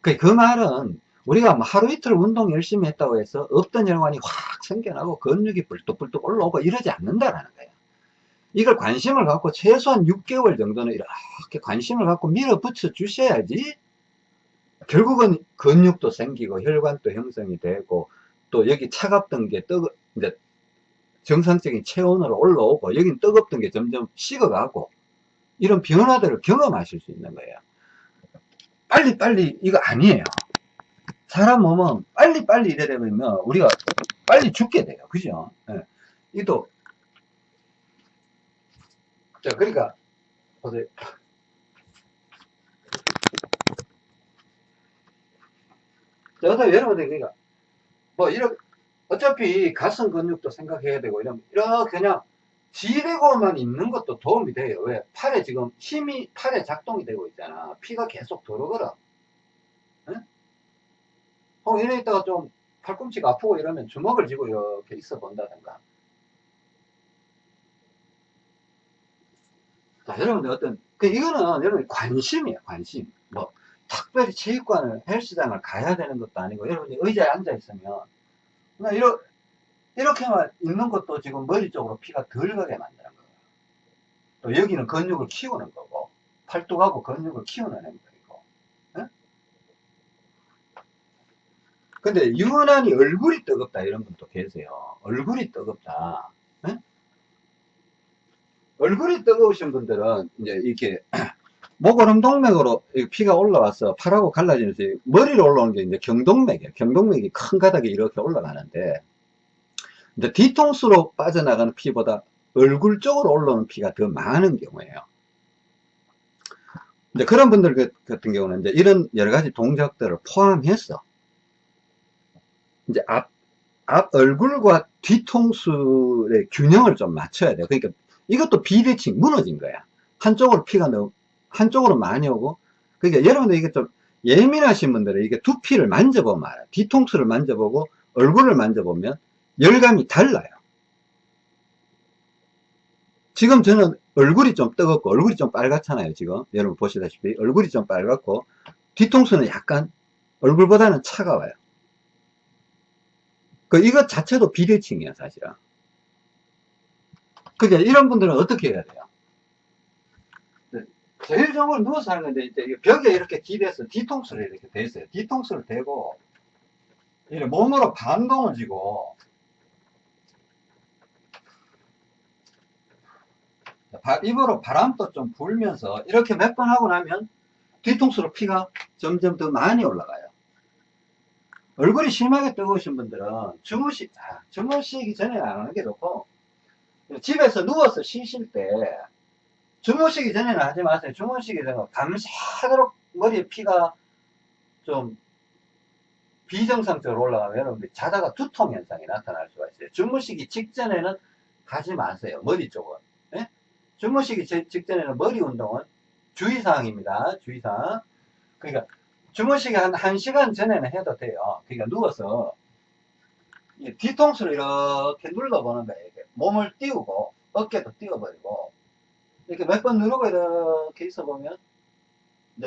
그, 그 말은 우리가 뭐 하루 이틀 운동 열심히 했다고 해서 없던 혈관이 확 생겨나고 근육이 불뚝불뚝 올라오고 이러지 않는다라는 거예요. 이걸 관심을 갖고 최소한 6개월 정도는 이렇게 관심을 갖고 밀어붙여 주셔야지 결국은 근육도 생기고 혈관도 형성이 되고 또 여기 차갑던 게 뜨거 이제 정상적인 체온으로 올라오고 여긴 뜨겁던 게 점점 식어가고 이런 변화들을 경험하실 수 있는 거예요. 빨리빨리 이거 아니에요. 사람 몸은 빨리빨리 이래 되면 우리가 빨리 죽게 돼요. 그죠? 예. 이도 자, 그러니까, 보세요. 자, 여러분들, 그러니까, 뭐, 이렇게, 어차피 가슴 근육도 생각해야 되고, 이러면, 이렇게 그냥, 지레고만 있는 것도 도움이 돼요. 왜? 팔에 지금 힘이, 팔에 작동이 되고 있잖아. 피가 계속 들어오거든. 응? 어, 이래 있다가 좀 팔꿈치가 아프고 이러면 주먹을 쥐고 이렇게 있어 본다든가. 자, 여러분들 어떤, 그, 이거는 여러분 관심이에요, 관심. 뭐, 특별히 체육관을, 헬스장을 가야 되는 것도 아니고, 여러분이 의자에 앉아 있으면, 그냥 이러, 이렇게만 있는 것도 지금 머리 쪽으로 피가 덜 가게 만드는 거예요. 또 여기는 근육을 키우는 거고, 팔뚝하고 근육을 키우는 행동이고. 응? 근데 유난히 얼굴이 뜨겁다 이런 분도 계세요. 얼굴이 뜨겁다. 응? 얼굴이 뜨거우신 분들은 이제 이렇게 목오름 동맥으로 피가 올라와서 팔하고 갈라지면서 머리로 올라오는 게 이제 경동맥이에요. 경동맥이 큰 가닥이 이렇게 올라가는데 이제 뒤통수로 빠져나가는 피보다 얼굴 쪽으로 올라오는 피가 더 많은 경우에요. 이제 그런 분들 그, 같은 경우는 이제 이런 여러 가지 동작들을 포함해서 이제 앞, 앞 얼굴과 뒤통수의 균형을 좀 맞춰야 돼요. 그러니까 이것도 비대칭 무너진 거야. 한쪽으로 피가 너무 한쪽으로 많이 오고 그러니까 여러분들 이게 좀 예민하신 분들은 이게 두피를 만져보면 알아요. 뒤통수를 만져보고 얼굴을 만져보면 열감이 달라요. 지금 저는 얼굴이 좀 뜨겁고 얼굴이 좀 빨갛잖아요. 지금 여러분 보시다시피 얼굴이 좀 빨갛고 뒤통수는 약간 얼굴보다는 차가워요. 그 이것 자체도 비대칭이야 사실은. 그러니까 이런 분들은 어떻게 해야 돼요? 네, 제일 좋은 건 누워서 하는 건데 이제 벽에 이렇게 기대서 뒤통수를 이렇게 대세요. 뒤통수를 대고 이렇게 몸으로 반동을 지고 입으로 바람도 좀 불면서 이렇게 몇 번 하고 나면 뒤통수로 피가 점점 더 많이 올라가요. 얼굴이 심하게 뜨거우신 분들은 주무시, 아, 주무시기 전에 안 하는 게 좋고 집에서 누워서 쉬실 때 주무시기 전에는 하지 마세요. 주무시기 전에 밤새도록 머리에 피가 좀 비정상적으로 올라가면 자다가 두통 현상이 나타날 수가 있어요. 주무시기 직전에는 하지 마세요. 머리 쪽은. 예? 주무시기 직전에는 머리 운동은 주의사항입니다. 주의사항. 그러니까 주무시기 한 1시간 전에는 해도 돼요. 그러니까 누워서 뒤통수를 이렇게 눌러보는 거예요. 몸을 띄우고 어깨도 띄워버리고 이렇게 몇 번 누르고 이렇게 있어 보면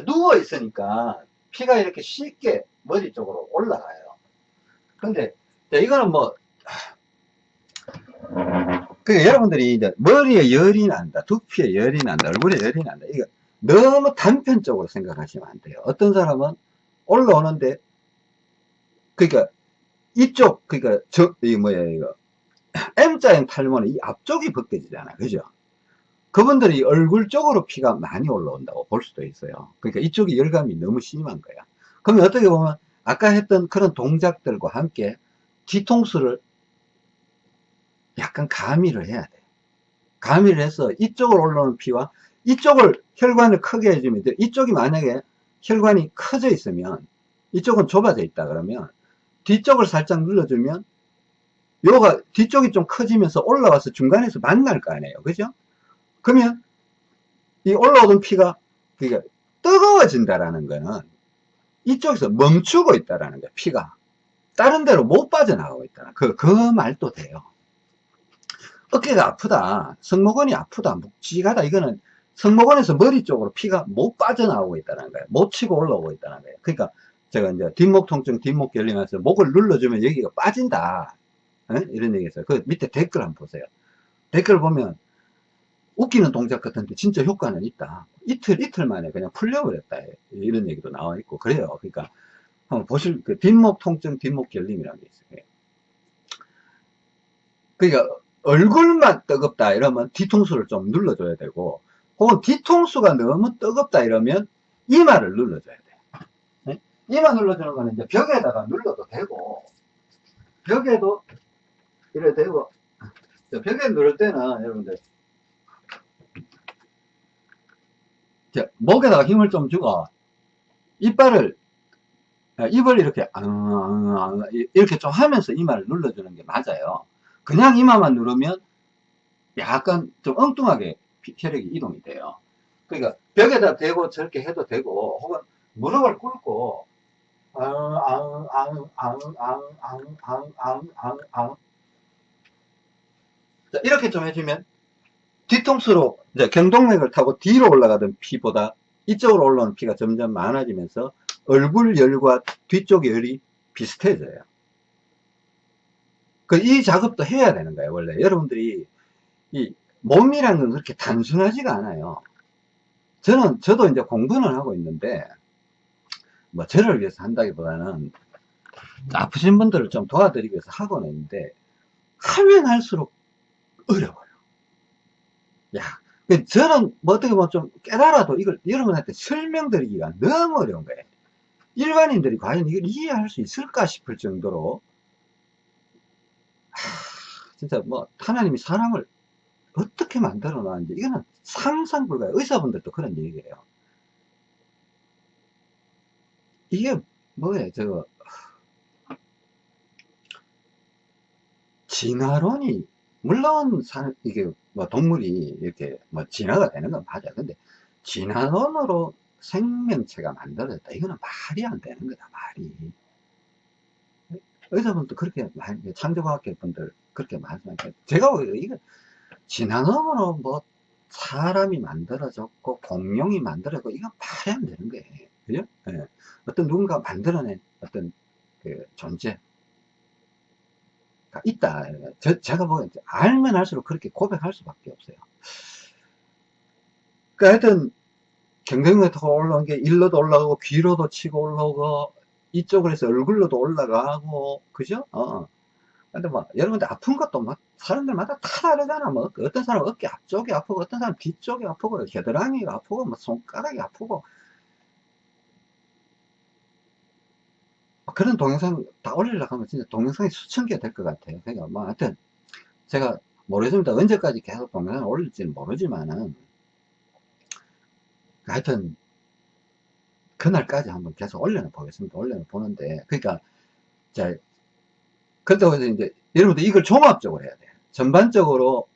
누워 있으니까 피가 이렇게 쉽게 머리 쪽으로 올라가요. 근데 이거는 뭐 그 여러분들이 이제 머리에 열이 난다, 두피에 열이 난다, 얼굴에 열이 난다. 이거 너무 단편적으로 생각하시면 안 돼요. 어떤 사람은 올라오는데 그러니까 이쪽 그러니까 저이 뭐야 이거 M자형 탈모는 이 앞쪽이 벗겨지잖아, 그죠? 그분들이 얼굴 쪽으로 피가 많이 올라온다고 볼 수도 있어요. 그러니까 이쪽이 열감이 너무 심한 거야. 그러면 어떻게 보면 아까 했던 그런 동작들과 함께 뒤통수를 약간 가미를 해야 돼. 가미를 해서 이쪽으로 올라오는 피와 이쪽을 혈관을 크게 해주면 돼. 이쪽이 만약에 혈관이 커져 있으면 이쪽은 좁아져 있다 그러면 뒤쪽을 살짝 눌러주면 요가 뒤쪽이 좀 커지면서 올라와서 중간에서 만날 거 아니에요. 그죠? 그러면 이 올라오던 피가 그러니까 뜨거워진다라는 거는 이쪽에서 멈추고 있다라는 거야. 피가 다른 데로 못 빠져나가고 있다. 그, 그 말도 돼요. 어깨가 아프다. 승모근이 아프다. 묵직하다. 이거는 승모근에서 머리 쪽으로 피가 못 빠져나오고 있다는 거예요. 못 치고 올라오고 있다는 거예요. 그러니까 제가 이제 뒷목 통증, 뒷목 결림해서 목을 눌러주면 여기가 빠진다. 에? 이런 얘기 했어요. 그 밑에 댓글 한번 보세요. 댓글 보면 웃기는 동작 같은데 진짜 효과는 있다. 이틀, 이틀 만에 그냥 풀려버렸다. 이런 얘기도 나와 있고 그래요. 그러니까 한번 보실 그 뒷목 통증, 뒷목 결림이라는 게 있어요. 그러니까 얼굴만 뜨겁다 이러면 뒤통수를 좀 눌러줘야 되고 혹은 뒤통수가 너무 뜨겁다 이러면 이마를 눌러줘야 돼요. 네? 이마 눌러주는 거는 이제 벽에다가 눌러도 되고 벽에도 이래 되고 벽에 누를 때는 여러분들 이제 목에다가 힘을 좀 주고 이빨을 아, 입을 이렇게 이렇게 좀 하면서 이마를 눌러주는 게 맞아요. 그냥 이마만 누르면 약간 좀 엉뚱하게 혈액이 이동이 돼요. 그러니까 벽에다 대고 저렇게 해도 되고 혹은 무릎을 꿇고 이렇게 좀 해주면 뒤통수로 이제 경동맥을 타고 뒤로 올라가던 피보다 이쪽으로 올라오는 피가 점점 많아지면서 얼굴 열과 뒤쪽 열이 비슷해져요. 그 이 작업도 해야 되는 거예요, 원래. 여러분들이 이 몸이란 건 그렇게 단순하지가 않아요. 저는, 저도 이제 공부는 하고 있는데, 뭐, 저를 위해서 한다기보다는 아프신 분들을 좀 도와드리기 위해서 하고는 있는데, 하면 할수록 어려워요. 야, 그 저는 뭐 어떻게 보면 좀 깨달아도 이걸 여러분한테 설명드리기가 너무 어려운 거예요. 일반인들이 과연 이걸 이해할 수 있을까 싶을 정도로 하, 진짜 뭐 하나님이 사람을 어떻게 만들어 놨는지 이거는 상상 불가요 의사분들도 그런 얘기예요. 이게 뭐예요? 저거. 진화론이 물론 사, 이게 뭐 동물이 이렇게 뭐 진화가 되는 건 맞아 근데 진화론으로 생명체가 만들어졌다. 이거는 말이 안 되는 거다, 말이. 의사분도 그렇게, 창조과학계 분들 그렇게 말씀하니까, 제가 이거, 지난음으로 뭐, 사람이 만들어졌고, 공룡이 만들어졌고, 이건 말이 안 되는 거예요. 그죠? 예. 어떤 누군가 만들어낸 어떤 그 존재. 가 있다. 저, 제가 뭐, 알면 할수록 그렇게 고백할 수밖에 없어요. 그러니까 하여튼, 경쟁에 더 올라온 게 일로도 올라가고 귀로도 치고 올라오고 이쪽으로 해서 얼굴로도 올라가고 그죠? 어. 근데 뭐 여러분들 아픈 것도 막 사람들마다 다 다르잖아 뭐 어떤 사람은 어깨 앞쪽이 아프고 어떤 사람은 뒤쪽이 아프고 겨드랑이가 아프고 뭐 손가락이 아프고 그런 동영상 다 올리려고 하면 진짜 동영상이 수천 개 될 것 같아요 그러니까 뭐 하여튼 제가 모르겠습니다 언제까지 계속 동영상을 올릴지는 모르지만은 하여튼 그날까지 한번 계속 올려 보겠습니다. 올려 보는데 그러니까 자 그렇다고 해서 이제 여러분들 이걸 종합적으로 해야 돼요. 전반적으로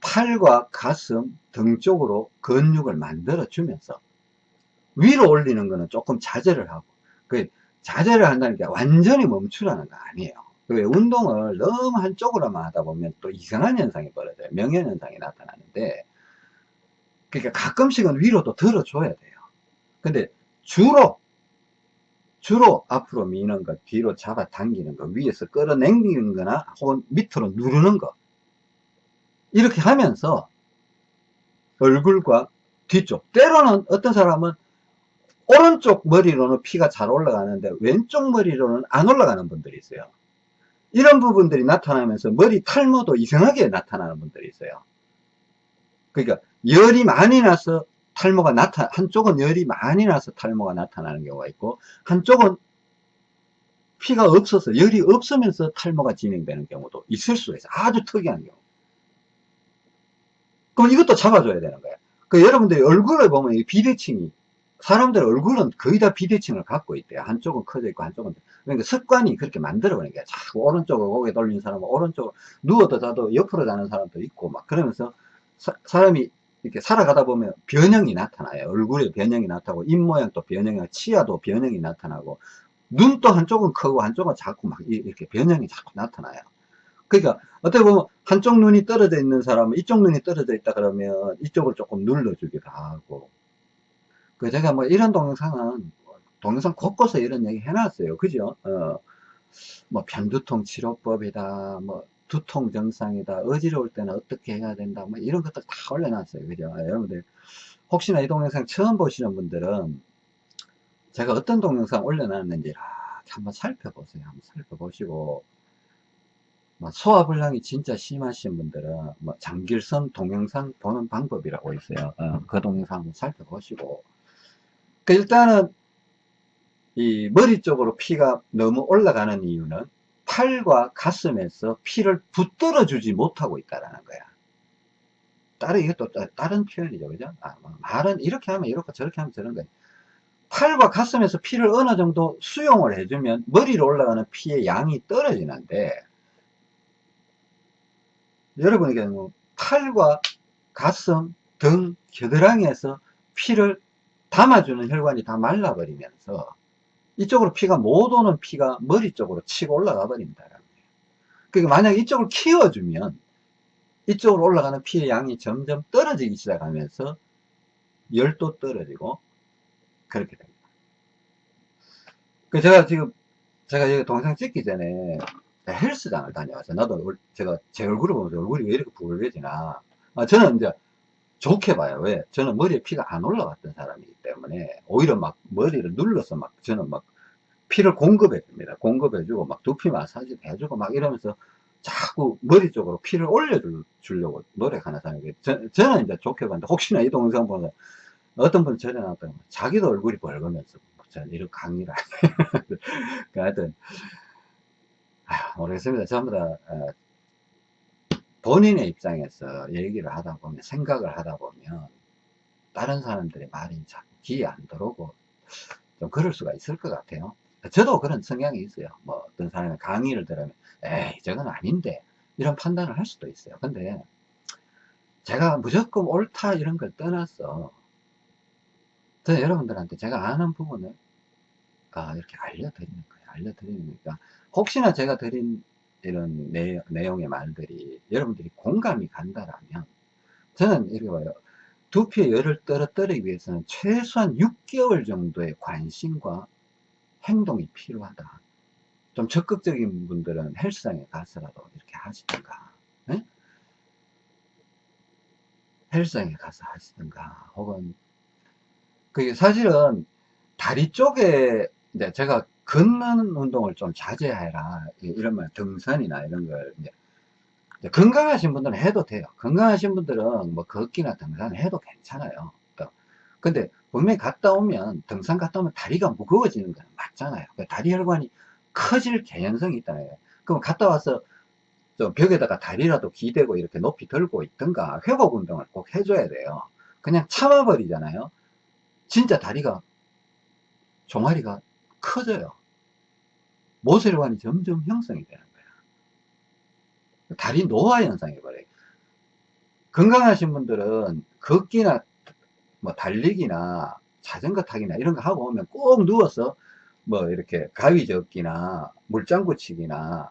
팔과 가슴 등 쪽으로 근육을 만들어 주면서 위로 올리는 거는 조금 자제를 하고 그 자제를 한다는 게 완전히 멈추라는 거 아니에요. 왜 운동을 너무 한쪽으로만 하다 보면 또 이상한 현상이 벌어져요. 명현 현상이 나타나는데 그러니까 가끔씩은 위로도 들어줘야 돼요. 근데 주로 주로 앞으로 미는 것, 뒤로 잡아 당기는 것, 위에서 끌어당기는 거나 혹은 밑으로 누르는 것 이렇게 하면서 얼굴과 뒤쪽 때로는 어떤 사람은 오른쪽 머리로는 피가 잘 올라가는데 왼쪽 머리로는 안 올라가는 분들이 있어요. 이런 부분들이 나타나면서 머리 탈모도 이상하게 나타나는 분들이 있어요. 그러니까 열이 많이 나서 탈모가 나타 한쪽은 열이 많이 나서 탈모가 나타나는 경우가 있고 한쪽은 피가 없어서 열이 없으면서 탈모가 진행되는 경우도 있을 수 있어요 아주 특이한 경우 그럼 이것도 잡아줘야 되는 거예요 그 여러분들이 얼굴을 보면 비대칭이 사람들 얼굴은 거의 다 비대칭을 갖고 있대요 한쪽은 커져 있고 한쪽은 그러니까 습관이 그렇게 만들어 버리는 거야 자꾸 오른쪽으로 고개 돌리는 사람은 오른쪽으로 누워도 자도 옆으로 자는 사람도 있고 막 그러면서 사, 사람이 이렇게 살아가다 보면 변형이 나타나요. 얼굴에 변형이 나타나고, 입 모양도 변형이, 치아도 변형이 나타나고, 눈도 한쪽은 크고 한쪽은 자꾸 막 이렇게 변형이 자꾸 나타나요. 그러니까 어떻게 보면 한쪽 눈이 떨어져 있는 사람은 이쪽 눈이 떨어져 있다 그러면 이쪽을 조금 눌러주기도 하고. 그 제가 뭐 이런 동영상은 동영상 곳곳에 이런 얘기 해놨어요. 그죠? 어, 뭐 편두통 치료법이다. 뭐 두통 증상이다 어지러울 때는 어떻게 해야 된다 뭐 이런 것들 다 올려놨어요. 그죠? 여러분들. 혹시나 이 동영상 처음 보시는 분들은 제가 어떤 동영상 올려놨는지 한번 살펴보세요. 한번 살펴보시고. 뭐 소화불량이 진짜 심하신 분들은 뭐 장길선 동영상 보는 방법이라고 있어요. 어, 그 동영상 한번 살펴보시고 그 일단은 이 머리 쪽으로 피가 너무 올라가는 이유는 팔과 가슴에서 피를 붙들어 주지 못하고 있다는 거야. 다른, 이것도 따- 다른 표현이죠. 그죠? 아, 뭐 말은 이렇게 하면 이렇고 저렇게 하면 저런 거예요. 팔과 가슴에서 피를 어느 정도 수용을 해주면 머리로 올라가는 피의 양이 떨어지는데, 여러분에게 뭐 팔과 가슴, 등, 겨드랑이에서 피를 담아주는 혈관이 다 말라버리면서 이쪽으로 피가 못 오는 피가 머리 쪽으로 치고 올라가 버린다. 그러니까 만약 이쪽을 키워주면 이쪽으로 올라가는 피의 양이 점점 떨어지기 시작하면서 열도 떨어지고 그렇게 됩니다. 그 제가 지금 제가 여기 동영상 찍기 전에 헬스장을 다녀왔어요. 나도 얼- 제가 제 얼굴을 보면서 얼굴이 왜 이렇게 붉어지나. 아, 저는 이제 좋게 봐요. 왜? 저는 머리에 피가 안 올라갔던 사람이기 때문에 오히려 막 머리를 눌러서 막 저는 막 피를 공급해 줍니다. 공급해 주고 막 두피 마사지 해주고 막 이러면서 자꾸 머리 쪽으로 피를 올려주려고 노력하는 사람이에요. 저, 저는 이제 좋게 봤는데 혹시나 이 동영상 보면 어떤 분 전에 나왔더니 자기도 얼굴이 벌거면서 저는 이런 강의를 그 하여튼 아, 모르겠습니다. 전부 다 어, 본인의 입장에서 얘기를 하다 보면 생각을 하다 보면 다른 사람들의 말이 자꾸 귀에 안 들어오고 좀 그럴 수가 있을 것 같아요. 저도 그런 성향이 있어요. 뭐 어떤 사람이 강의를 들으면 에이 저건 아닌데 이런 판단을 할 수도 있어요. 근데 제가 무조건 옳다 이런 걸 떠나서 저 여러분들한테 제가 아는 부분을 아, 이렇게 알려드리는 거예요. 알려드리는 거니까 혹시나 제가 드린 이런 내, 내용의 말들이 여러분들이 공감이 간다라면 저는 이렇게 봐요. 두피의 열을 떨어뜨리기 위해서는 최소한 6개월 정도의 관심과 행동이 필요하다. 좀 적극적인 분들은 헬스장에 가서라도 이렇게 하시든가, 네? 헬스장에 가서 하시든가, 혹은, 그게 사실은 다리 쪽에, 이제 제가 걷는 운동을 좀 자제해라. 이런 말, 등산이나 이런 걸, 이제 건강하신 분들은 해도 돼요. 건강하신 분들은 뭐 걷기나 등산 해도 괜찮아요. 또. 근데 분명히 갔다 오면, 등산 갔다 오면 다리가 무거워지는 건 맞잖아요. 그 다리 혈관이 커질 개연성이 있다는 거예요. 그럼 갔다 와서 좀 벽에다가 다리라도 기대고 이렇게 높이 들고 있든가 회복 운동을 꼭 해줘야 돼요. 그냥 참아버리잖아요. 진짜 다리가, 종아리가 커져요. 모세혈관이 점점 형성이 되는 거예요. 다리 노화 현상이 벌어요. 건강하신 분들은 걷기나 뭐 달리기나 자전거 타기나 이런 거 하고 오면 꼭 누워서 뭐 이렇게 가위 접기나 물장구 치기나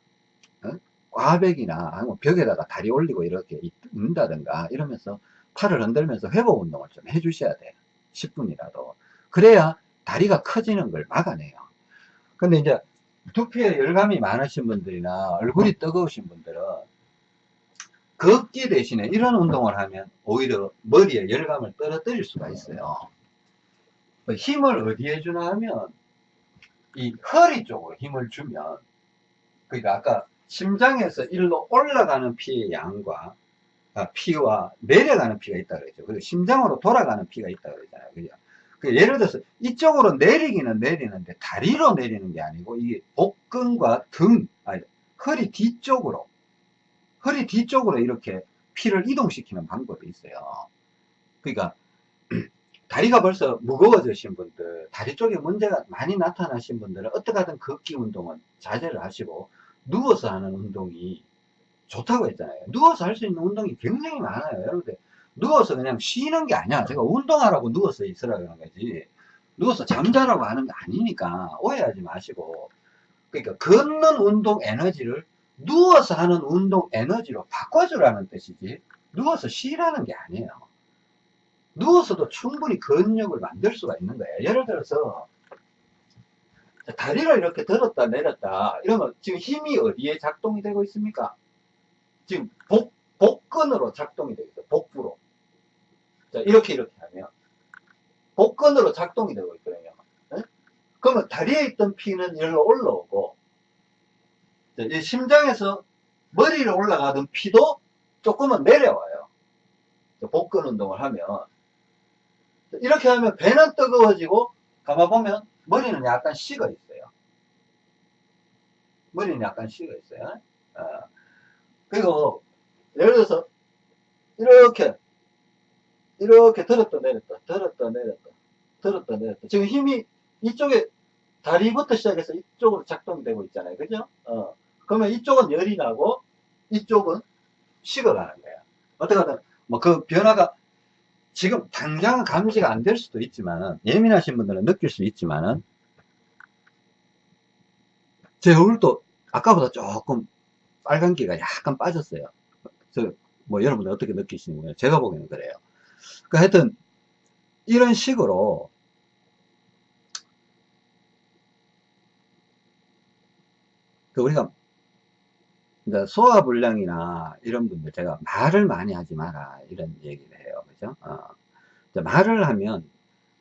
어? 꽈배기나 아니면 벽에다가 다리 올리고 이렇게 있는다든가 이러면서 팔을 흔들면서 회복 운동을 좀 해주셔야 돼요. 10분이라도. 그래야 다리가 커지는 걸 막아내요. 근데 이제 두피에 열감이 많으신 분들이나 얼굴이 뜨거우신 분들은 걷기 대신에 이런 운동을 하면 오히려 머리에 열감을 떨어뜨릴 수가 있어요. 그 힘을 어디에 주나 하면 이 허리 쪽으로 힘을 주면 그러니까 아까 심장에서 일로 올라가는 피의 양과 아, 피와 내려가는 피가 있다 그랬죠. 그리고 심장으로 돌아가는 피가 있다 그랬잖아요. 그죠? 그 예를 들어서 이쪽으로 내리기는 내리는데 다리로 내리는 게 아니고 이게 복근과 등, 아니, 허리 뒤쪽으로 허리 뒤쪽으로 이렇게 피를 이동시키는 방법이 있어요. 그러니까 다리가 벌써 무거워지신 분들, 다리 쪽에 문제가 많이 나타나신 분들은 어떻게 하든 걷기 운동은 자제를 하시고 누워서 하는 운동이 좋다고 했잖아요. 누워서 할 수 있는 운동이 굉장히 많아요. 여러분들 누워서 그냥 쉬는 게 아니야. 제가 운동하라고 누워서 있으라 그러는 거지. 누워서 잠자라고 하는 게 아니니까 오해하지 마시고. 그러니까 걷는 운동 에너지를 누워서 하는 운동 에너지로 바꿔주라는 뜻이지. 누워서 쉬라는 게 아니에요. 누워서도 충분히 근력을 만들 수가 있는 거예요. 예를 들어서 다리를 이렇게 들었다 내렸다 이러면 지금 힘이 어디에 작동이 되고 있습니까? 지금 복, 복근으로 작동이 되고 있어요. 복부로. 자, 이렇게 이렇게 하면 복근으로 작동이 되고 있거든요. 네? 그러면 다리에 있던 피는 여기로 올라오고 자, 이 심장에서 머리로 올라가던 피도 조금은 내려와요. 자, 복근 운동을 하면 자, 이렇게 하면 배는 뜨거워지고 감아보면 머리는 약간 식어 있어요. 머리는 약간 식어 있어요. 어. 그리고 예를 들어서 이렇게 이렇게 들었다 내렸다, 들었다 내렸다, 들었다 내렸다. 지금 힘이 이쪽에 다리부터 시작해서 이쪽으로 작동되고 있잖아요. 그죠? 어. 그러면 이쪽은 열이 나고 이쪽은 식어가는 거야. 어떻게든 뭐 그 변화가 지금 당장 감지가 안 될 수도 있지만은 예민하신 분들은 느낄 수 있지만은 제 얼굴도 아까보다 조금 빨간기가 약간 빠졌어요. 저, 뭐 여러분들 어떻게 느끼시는 거예요? 제가 보기에는 그래요. 그 하여튼 이런 식으로 그 우리가 이제 소화불량이나 이런 분들 제가 말을 많이 하지 마라 이런 얘기를 해요. 그죠? 어. 말을 하면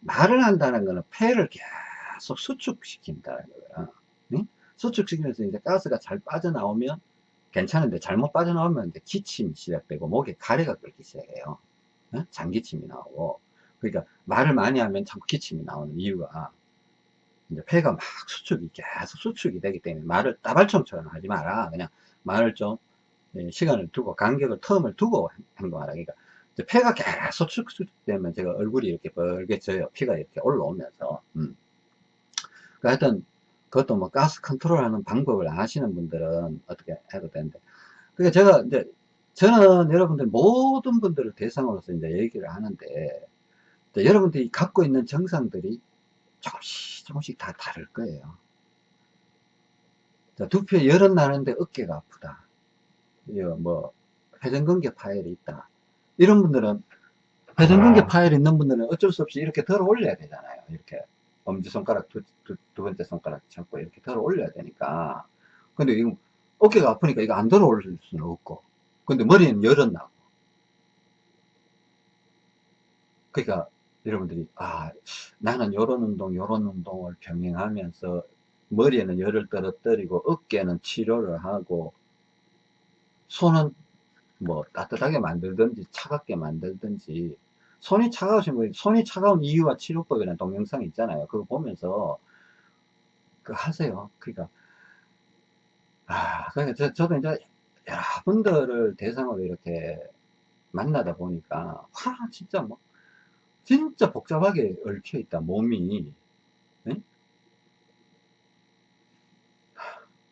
말을 한다는 거는 폐를 계속 수축시킨다는 거예요. 응? 수축시키면서 이제 가스가 잘 빠져나오면 괜찮은데 잘못 빠져나오면 이제 기침이 시작되고 목에 가래가 끓기 시작해요. 응? 장기침이 나오고 그러니까 말을 많이 하면 자꾸 기침이 나오는 이유가 이제 폐가 막 수축이 계속 수축이 되기 때문에 말을 따발총처럼 하지 마라. 그냥 말을 좀 예, 시간을 두고 간격을 텀을 두고 행동하라. 그러니까 폐가 계속 수축되면 제가 얼굴이 이렇게 벌게 져요. 피가 이렇게 올라오면서. 음. 그러니까 하여튼 그것도 뭐 가스 컨트롤 하는 방법을 아시는 분들은 어떻게 해도 되는데. 그러니까 제가 이제 저는 여러분들 모든 분들을 대상으로서 이제 얘기를 하는데 여러분들이 갖고 있는 정상들이 조금씩 조금씩 다 다를 거예요. 자, 두피에 열은 나는데 어깨가 아프다. 뭐 회전근개 파열이 있다. 이런 분들은 회전근개 파열 있는 분들은 어쩔 수 없이 이렇게 들어 올려야 되잖아요. 이렇게 엄지손가락 두, 두, 두 번째 손가락 잡고 이렇게 들어 올려야 되니까. 근데 이거 어깨가 아프니까 이거 안 들어 올릴 수는 없고. 근데 머리는 열은 나고. 그러니까 여러분들이 아 나는 요런 운동 요런 운동을 병행하면서 머리에는 열을 떨어뜨리고 어깨는 치료를 하고 손은 뭐 따뜻하게 만들든지 차갑게 만들든지 손이 차가우신 분이 손이 차가운 이유와 치료법이라는 동영상이 있잖아요 그거 보면서 그 하세요 그러니까 아 그러니까 저, 저도 이제 여러분들을 대상으로 이렇게 만나다 보니까 와 진짜 뭐 진짜 복잡하게 얽혀 있다 몸이 네?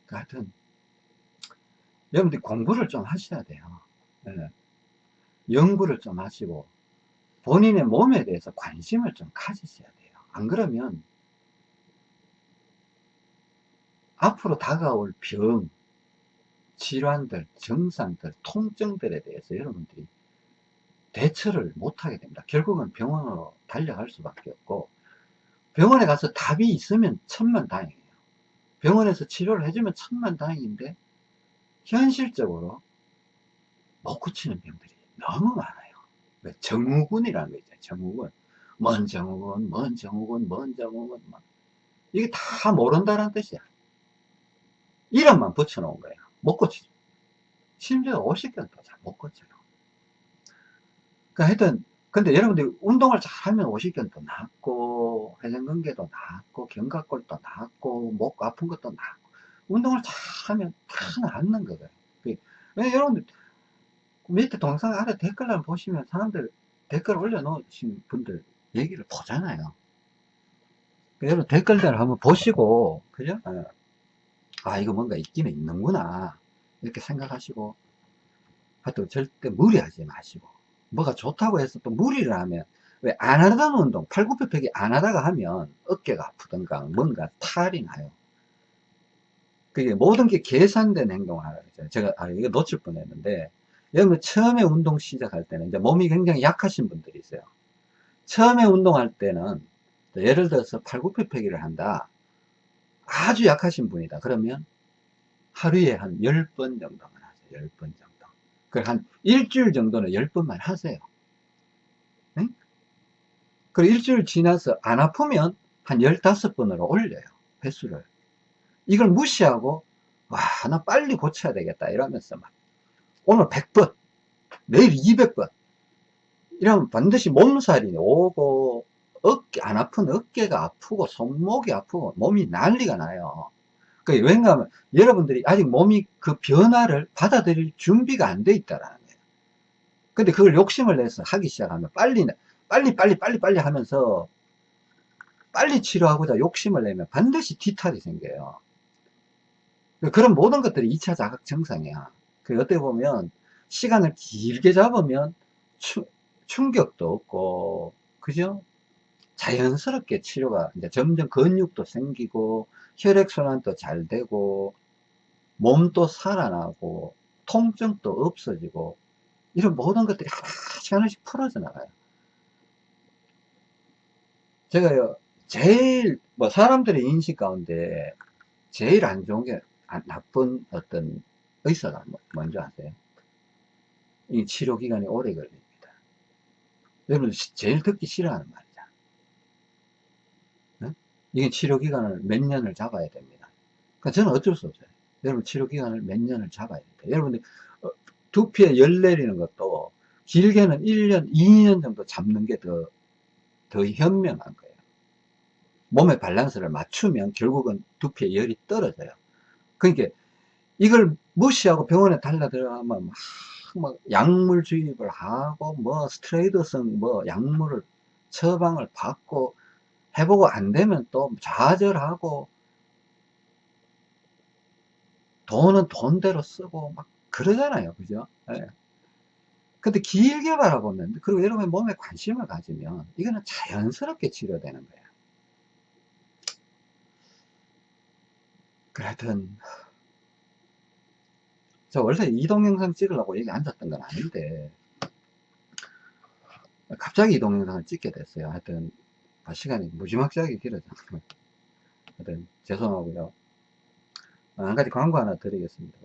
하여튼 여러분들 공부를 좀 하셔야 돼요 네. 연구를 좀 하시고 본인의 몸에 대해서 관심을 좀 가지셔야 돼요 안 그러면 앞으로 다가올 병 질환들 증상들 통증들에 대해서 여러분들이 대처를 못하게 됩니다. 결국은 병원으로 달려갈 수밖에 없고 병원에 가서 답이 있으면 천만다행이에요. 병원에서 치료를 해주면 천만다행인데 현실적으로 못 고치는 병들이 너무 많아요. 정후군이라는 거 있잖아요. 정후군. 먼 정후군, 먼 정후군, 먼 정후군. 뭐. 이게 다 모른다는 뜻이야. 이름만 붙여놓은 거예요. 못 고치죠. 심지어 50견도 잘못 고쳐요. 그 하여튼 근데 여러분들 운동을 잘하면 오십견도 낫고 회전근개도 낫고 견갑골도 낫고 목 아픈 것도 낫고 운동을 잘하면 다 낫는 거예요 그, 왜 여러분들 밑에 동영상 아래 댓글 을 보시면 사람들 댓글 올려놓으신 분들 얘기를 보잖아요 그 여러분 댓글들을 한번 보시고 그죠? 예. 아 이거 뭔가 있기는 있는구나. 이렇게 생각하시고 하여튼 절대 무리하지 마시고 뭐가 좋다고 해서 또 무리를 하면 왜 안 하던 운동 팔굽혀펴기 안 하다가 하면 어깨가 아프던가 뭔가 탈이 나요 그게 모든 게 계산된 행동을 하라 그랬잖아요. 제가 아 이거 놓칠 뻔했는데 여러분 처음에 운동 시작할 때는 이제 몸이 굉장히 약하신 분들이 있어요. 처음에 운동할 때는 예를 들어서 팔굽혀펴기를 한다 아주 약하신 분이다 그러면 하루에 한 10번 정도만 하세요 10번 정도 한 일주일 정도는 10번만 하세요. 응? 그리고 일주일 지나서 안 아프면 한 15번으로 올려요. 횟수를. 이걸 무시하고 와, 나 빨리 고쳐야 되겠다. 이러면서 막 오늘 100번, 내일 200번. 이러면 반드시 몸살이 오고 어깨 안 아픈 어깨가 아프고 손목이 아프고 몸이 난리가 나요. 그 왜냐하면 여러분들이 아직 몸이 그 변화를 받아들일 준비가 안 돼 있다라는 거예요. 근데 그걸 욕심을 내서 하기 시작하면 빨리, 빨리, 빨리, 빨리, 빨리 하면서 빨리 치료하고자 욕심을 내면 반드시 뒤탈이 생겨요. 그런 모든 것들이 2차 자각 증상이야. 그 어떻게 보면 시간을 길게 잡으면 추, 충격도 없고, 그죠? 자연스럽게 치료가 이제 점점 근육도 생기고, 혈액순환도 잘 되고, 몸도 살아나고, 통증도 없어지고, 이런 모든 것들이 하나씩 하나씩 풀어져 나가요. 제가요, 제일, 뭐, 사람들의 인식 가운데 제일 안 좋은 게, 아, 나쁜 어떤 의사가 뭐, 뭔지 아세요? 이 치료 기간이 오래 걸립니다. 여러분, 제일 듣기 싫어하는 말 이게 치료 기간을 몇 년을 잡아야 됩니다. 그러니까 저는 어쩔 수 없어요. 여러분, 치료 기간을 몇 년을 잡아야 됩니다. 여러분들, 어, 두피에 열 내리는 것도 길게는 1년, 2년 정도 잡는 게 더, 더 현명한 거예요. 몸의 밸런스를 맞추면 결국은 두피에 열이 떨어져요. 그러니까 이걸 무시하고 병원에 달라 들어가면 막, 막 약물 주입을 하고 뭐 스트레이드성 뭐 약물을 처방을 받고 해보고 안 되면 또 좌절하고 돈은 돈대로 쓰고 막 그러잖아요. 그죠? 네. 근데 길게 바라보면 그리고 여러분의 몸에 관심을 가지면 이거는 자연스럽게 치료되는 거예요. 그래 하여튼 저 원래 이동 영상 찍으려고 여기 앉았던 건 아닌데 갑자기 이동 영상을 찍게 됐어요 하여튼 아, 시간이 무지막지하게 길어졌어요 하여튼 죄송하고요 아, 한 가지 광고 하나 드리겠습니다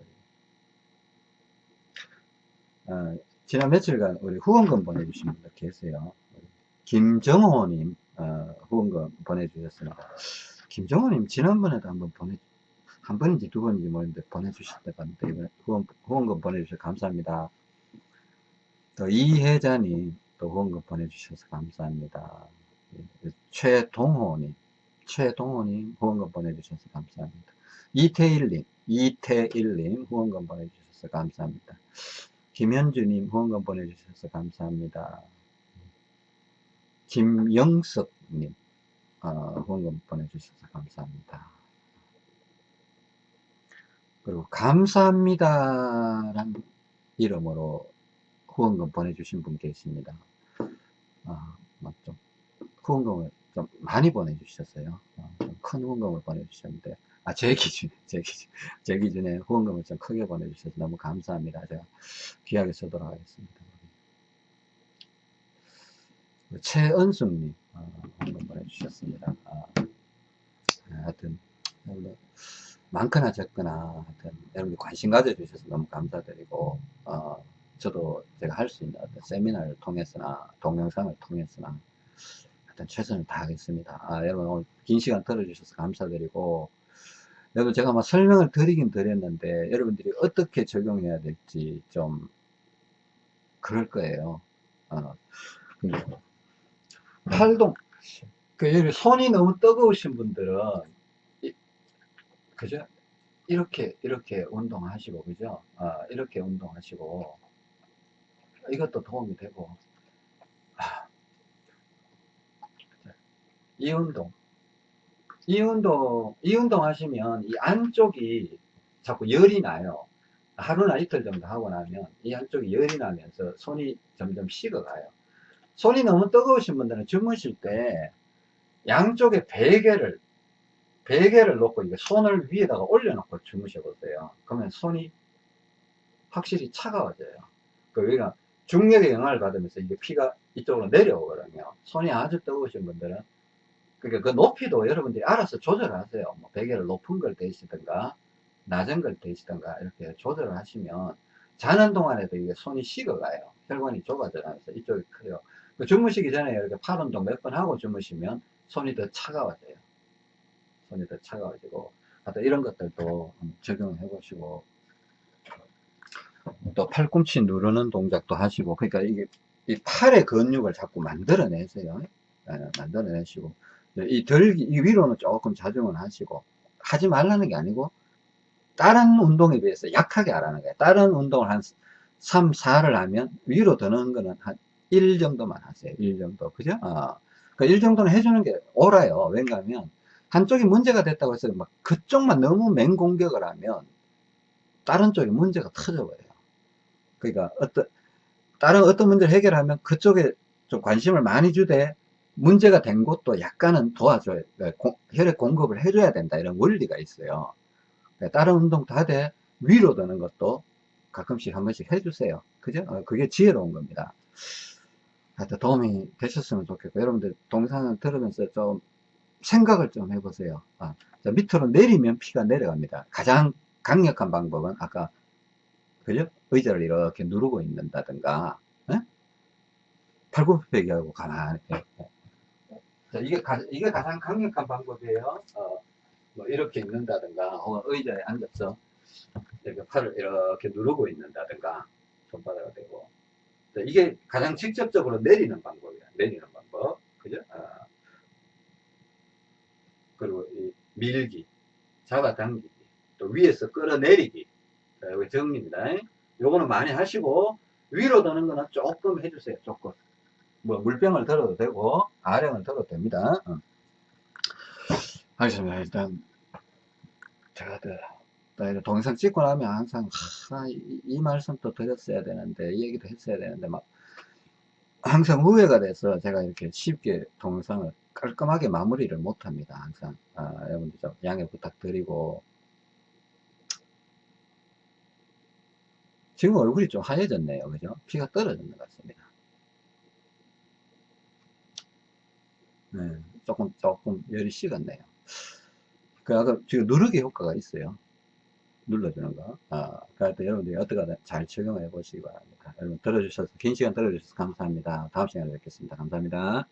아, 지난 며칠간 우리 후원금 보내주신 분들 계세요 김정호님 어, 후원금 보내주셨습니다 김정호님 지난번에도 한번 보내 한 번인지 두 번인지 모르는데. 이번에 후원, 후원금 보내주셔서 감사합니다. 또 이혜자님 또 후원금 보내주셔서 감사합니다. 최동호님, 최동호님 후원금 보내주셔서 감사합니다. 이태일님, 이태일님 후원금 보내주셔서 감사합니다. 김현주님 후원금 보내주셔서 감사합니다. 김영석님 어, 후원금 보내주셔서 감사합니다. 그리고 감사합니다란 이름으로 후원금 보내주신 분 계십니다. 아, 좀 후원금을 좀 많이 보내주셨어요. 어, 큰 후원금을 보내주셨는데, 아, 제 기준, 제 기준, 제 기준에 후원금을 좀 크게 보내주셔서 너무 감사합니다. 제가 귀하게 쓰도록 하겠습니다. 최은숙님, 어, 후원금 보내주셨습니다. 아, 하여튼, 많거나 적거나 하여튼 여러분들 관심 가져주셔서 너무 감사드리고 어, 저도 제가 할 수 있는 어떤 세미나를 통해서나 동영상을 통해서나 하여튼 최선을 다하겠습니다. 아, 여러분 오늘 긴 시간 들어주셔서 감사드리고 여러분 제가 막 설명을 드리긴 드렸는데 여러분들이 어떻게 적용해야 될지 좀 그럴 거예요. 어, 팔동 그 손이 너무 뜨거우신 분들은 그죠? 이렇게 이렇게 운동하시고 그죠? 아, 이렇게 운동하시고 이것도 도움이 되고 이 운동 이 운동 이 운동 하시면 이 안쪽이 자꾸 열이 나요 하루나 이틀 정도 하고 나면 이 안쪽이 열이 나면서 손이 점점 식어가요 손이 너무 뜨거우신 분들은 주무실 때 양쪽에 베개를 베개를 놓고 이게 손을 위에다가 올려놓고 주무셔 보세요. 그러면 손이 확실히 차가워져요. 그러니까 중력의 영향을 받으면서 이게 피가 이쪽으로 내려오거든요. 손이 아주 뜨거우신 분들은 그러니까 그 높이도 여러분들이 알아서 조절하세요. 뭐 베개를 높은 걸 대시든가 낮은 걸 대시든가 이렇게 조절을 하시면 자는 동안에도 이게 손이 식어가요. 혈관이 좁아져가면서 이쪽이 커요. 그 주무시기 전에 이렇게 팔 운동 몇 번 하고 주무시면 손이 더 차가워져요. 손이 더 차가워지고 하여튼 이런 것들도 적용해 보시고 또 팔꿈치 누르는 동작도 하시고 그러니까 이게 이 팔의 근육을 자꾸 만들어내세요 네, 만들어내시고 이 덜기 이 위로는 조금 자중을 하시고 하지 말라는 게 아니고 다른 운동에 비해서 약하게 하라는 거예요 다른 운동을 한 3, 4를 하면 위로 드는 거는 한 1 정도만 하세요. 1 정도. 그죠? 어. 그1 정도는 해주는 게 옳아요. 왜냐하면 한쪽이 문제가 됐다고 해서 막 그쪽만 너무 맹공격을 하면 다른 쪽에 문제가 터져 버려요. 그러니까 어떤 다른 어떤 문제를 해결하면 그쪽에 좀 관심을 많이 주되 문제가 된 곳도 약간은 도와줘야 공, 혈액 공급을 해줘야 된다 이런 원리가 있어요. 그러니까 다른 운동도 하되 위로 드는 것도 가끔씩 한 번씩 해주세요. 그죠? 어, 그게 지혜로운 겁니다. 하여튼 도움이 되셨으면 좋겠고 여러분들 동영상을 들으면서 좀 생각을 좀 해보세요. 아, 자, 밑으로 내리면 피가 내려갑니다. 가장 강력한 방법은 아까 그죠? 의자를 이렇게 누르고 있는다든가 에? 팔굽혀펴기하고 가만히 이렇게. 자, 이게, 가, 이게 가장 강력한 방법이에요. 어, 뭐 이렇게 있는다든가 혹은 의자에 앉아서 이렇게 팔을 이렇게 누르고 있는다든가 손바닥을 대고 자, 이게 가장 직접적으로 내리는 방법이야. 내리는 방법. 그죠? 어. 그리고 이 밀기, 잡아당기기, 또 위에서 끌어내리기. 자, 여기 정리입니다. 요거는 많이 하시고, 위로 드는 거는 조금 해주세요. 조금. 뭐, 물병을 들어도 되고, 아령을 들어도 됩니다. 어. 알겠습니다. 일단, 제가 또, 동영상 찍고 나면 항상, 하, 이, 이 말씀도 드렸어야 되는데, 이 얘기도 했어야 되는데, 막, 항상 후회가 돼서 제가 이렇게 쉽게 동영상을 깔끔하게 마무리를 못합니다. 항상 아, 여러분들 좀 양해 부탁드리고 지금 얼굴이 좀 하얘졌네요. 그죠? 피가 떨어진 것 같습니다. 네, 조금 조금 열이 식었네요. 그 아까 지금 누르기 효과가 있어요. 눌러주는 거. 아, 그러니까 여러분들이 어떻게든 잘 적용해 보시기 바랍니다. 여러분 들어주셔서 긴 시간 들어주셔서 감사합니다. 다음 시간에 뵙겠습니다. 감사합니다.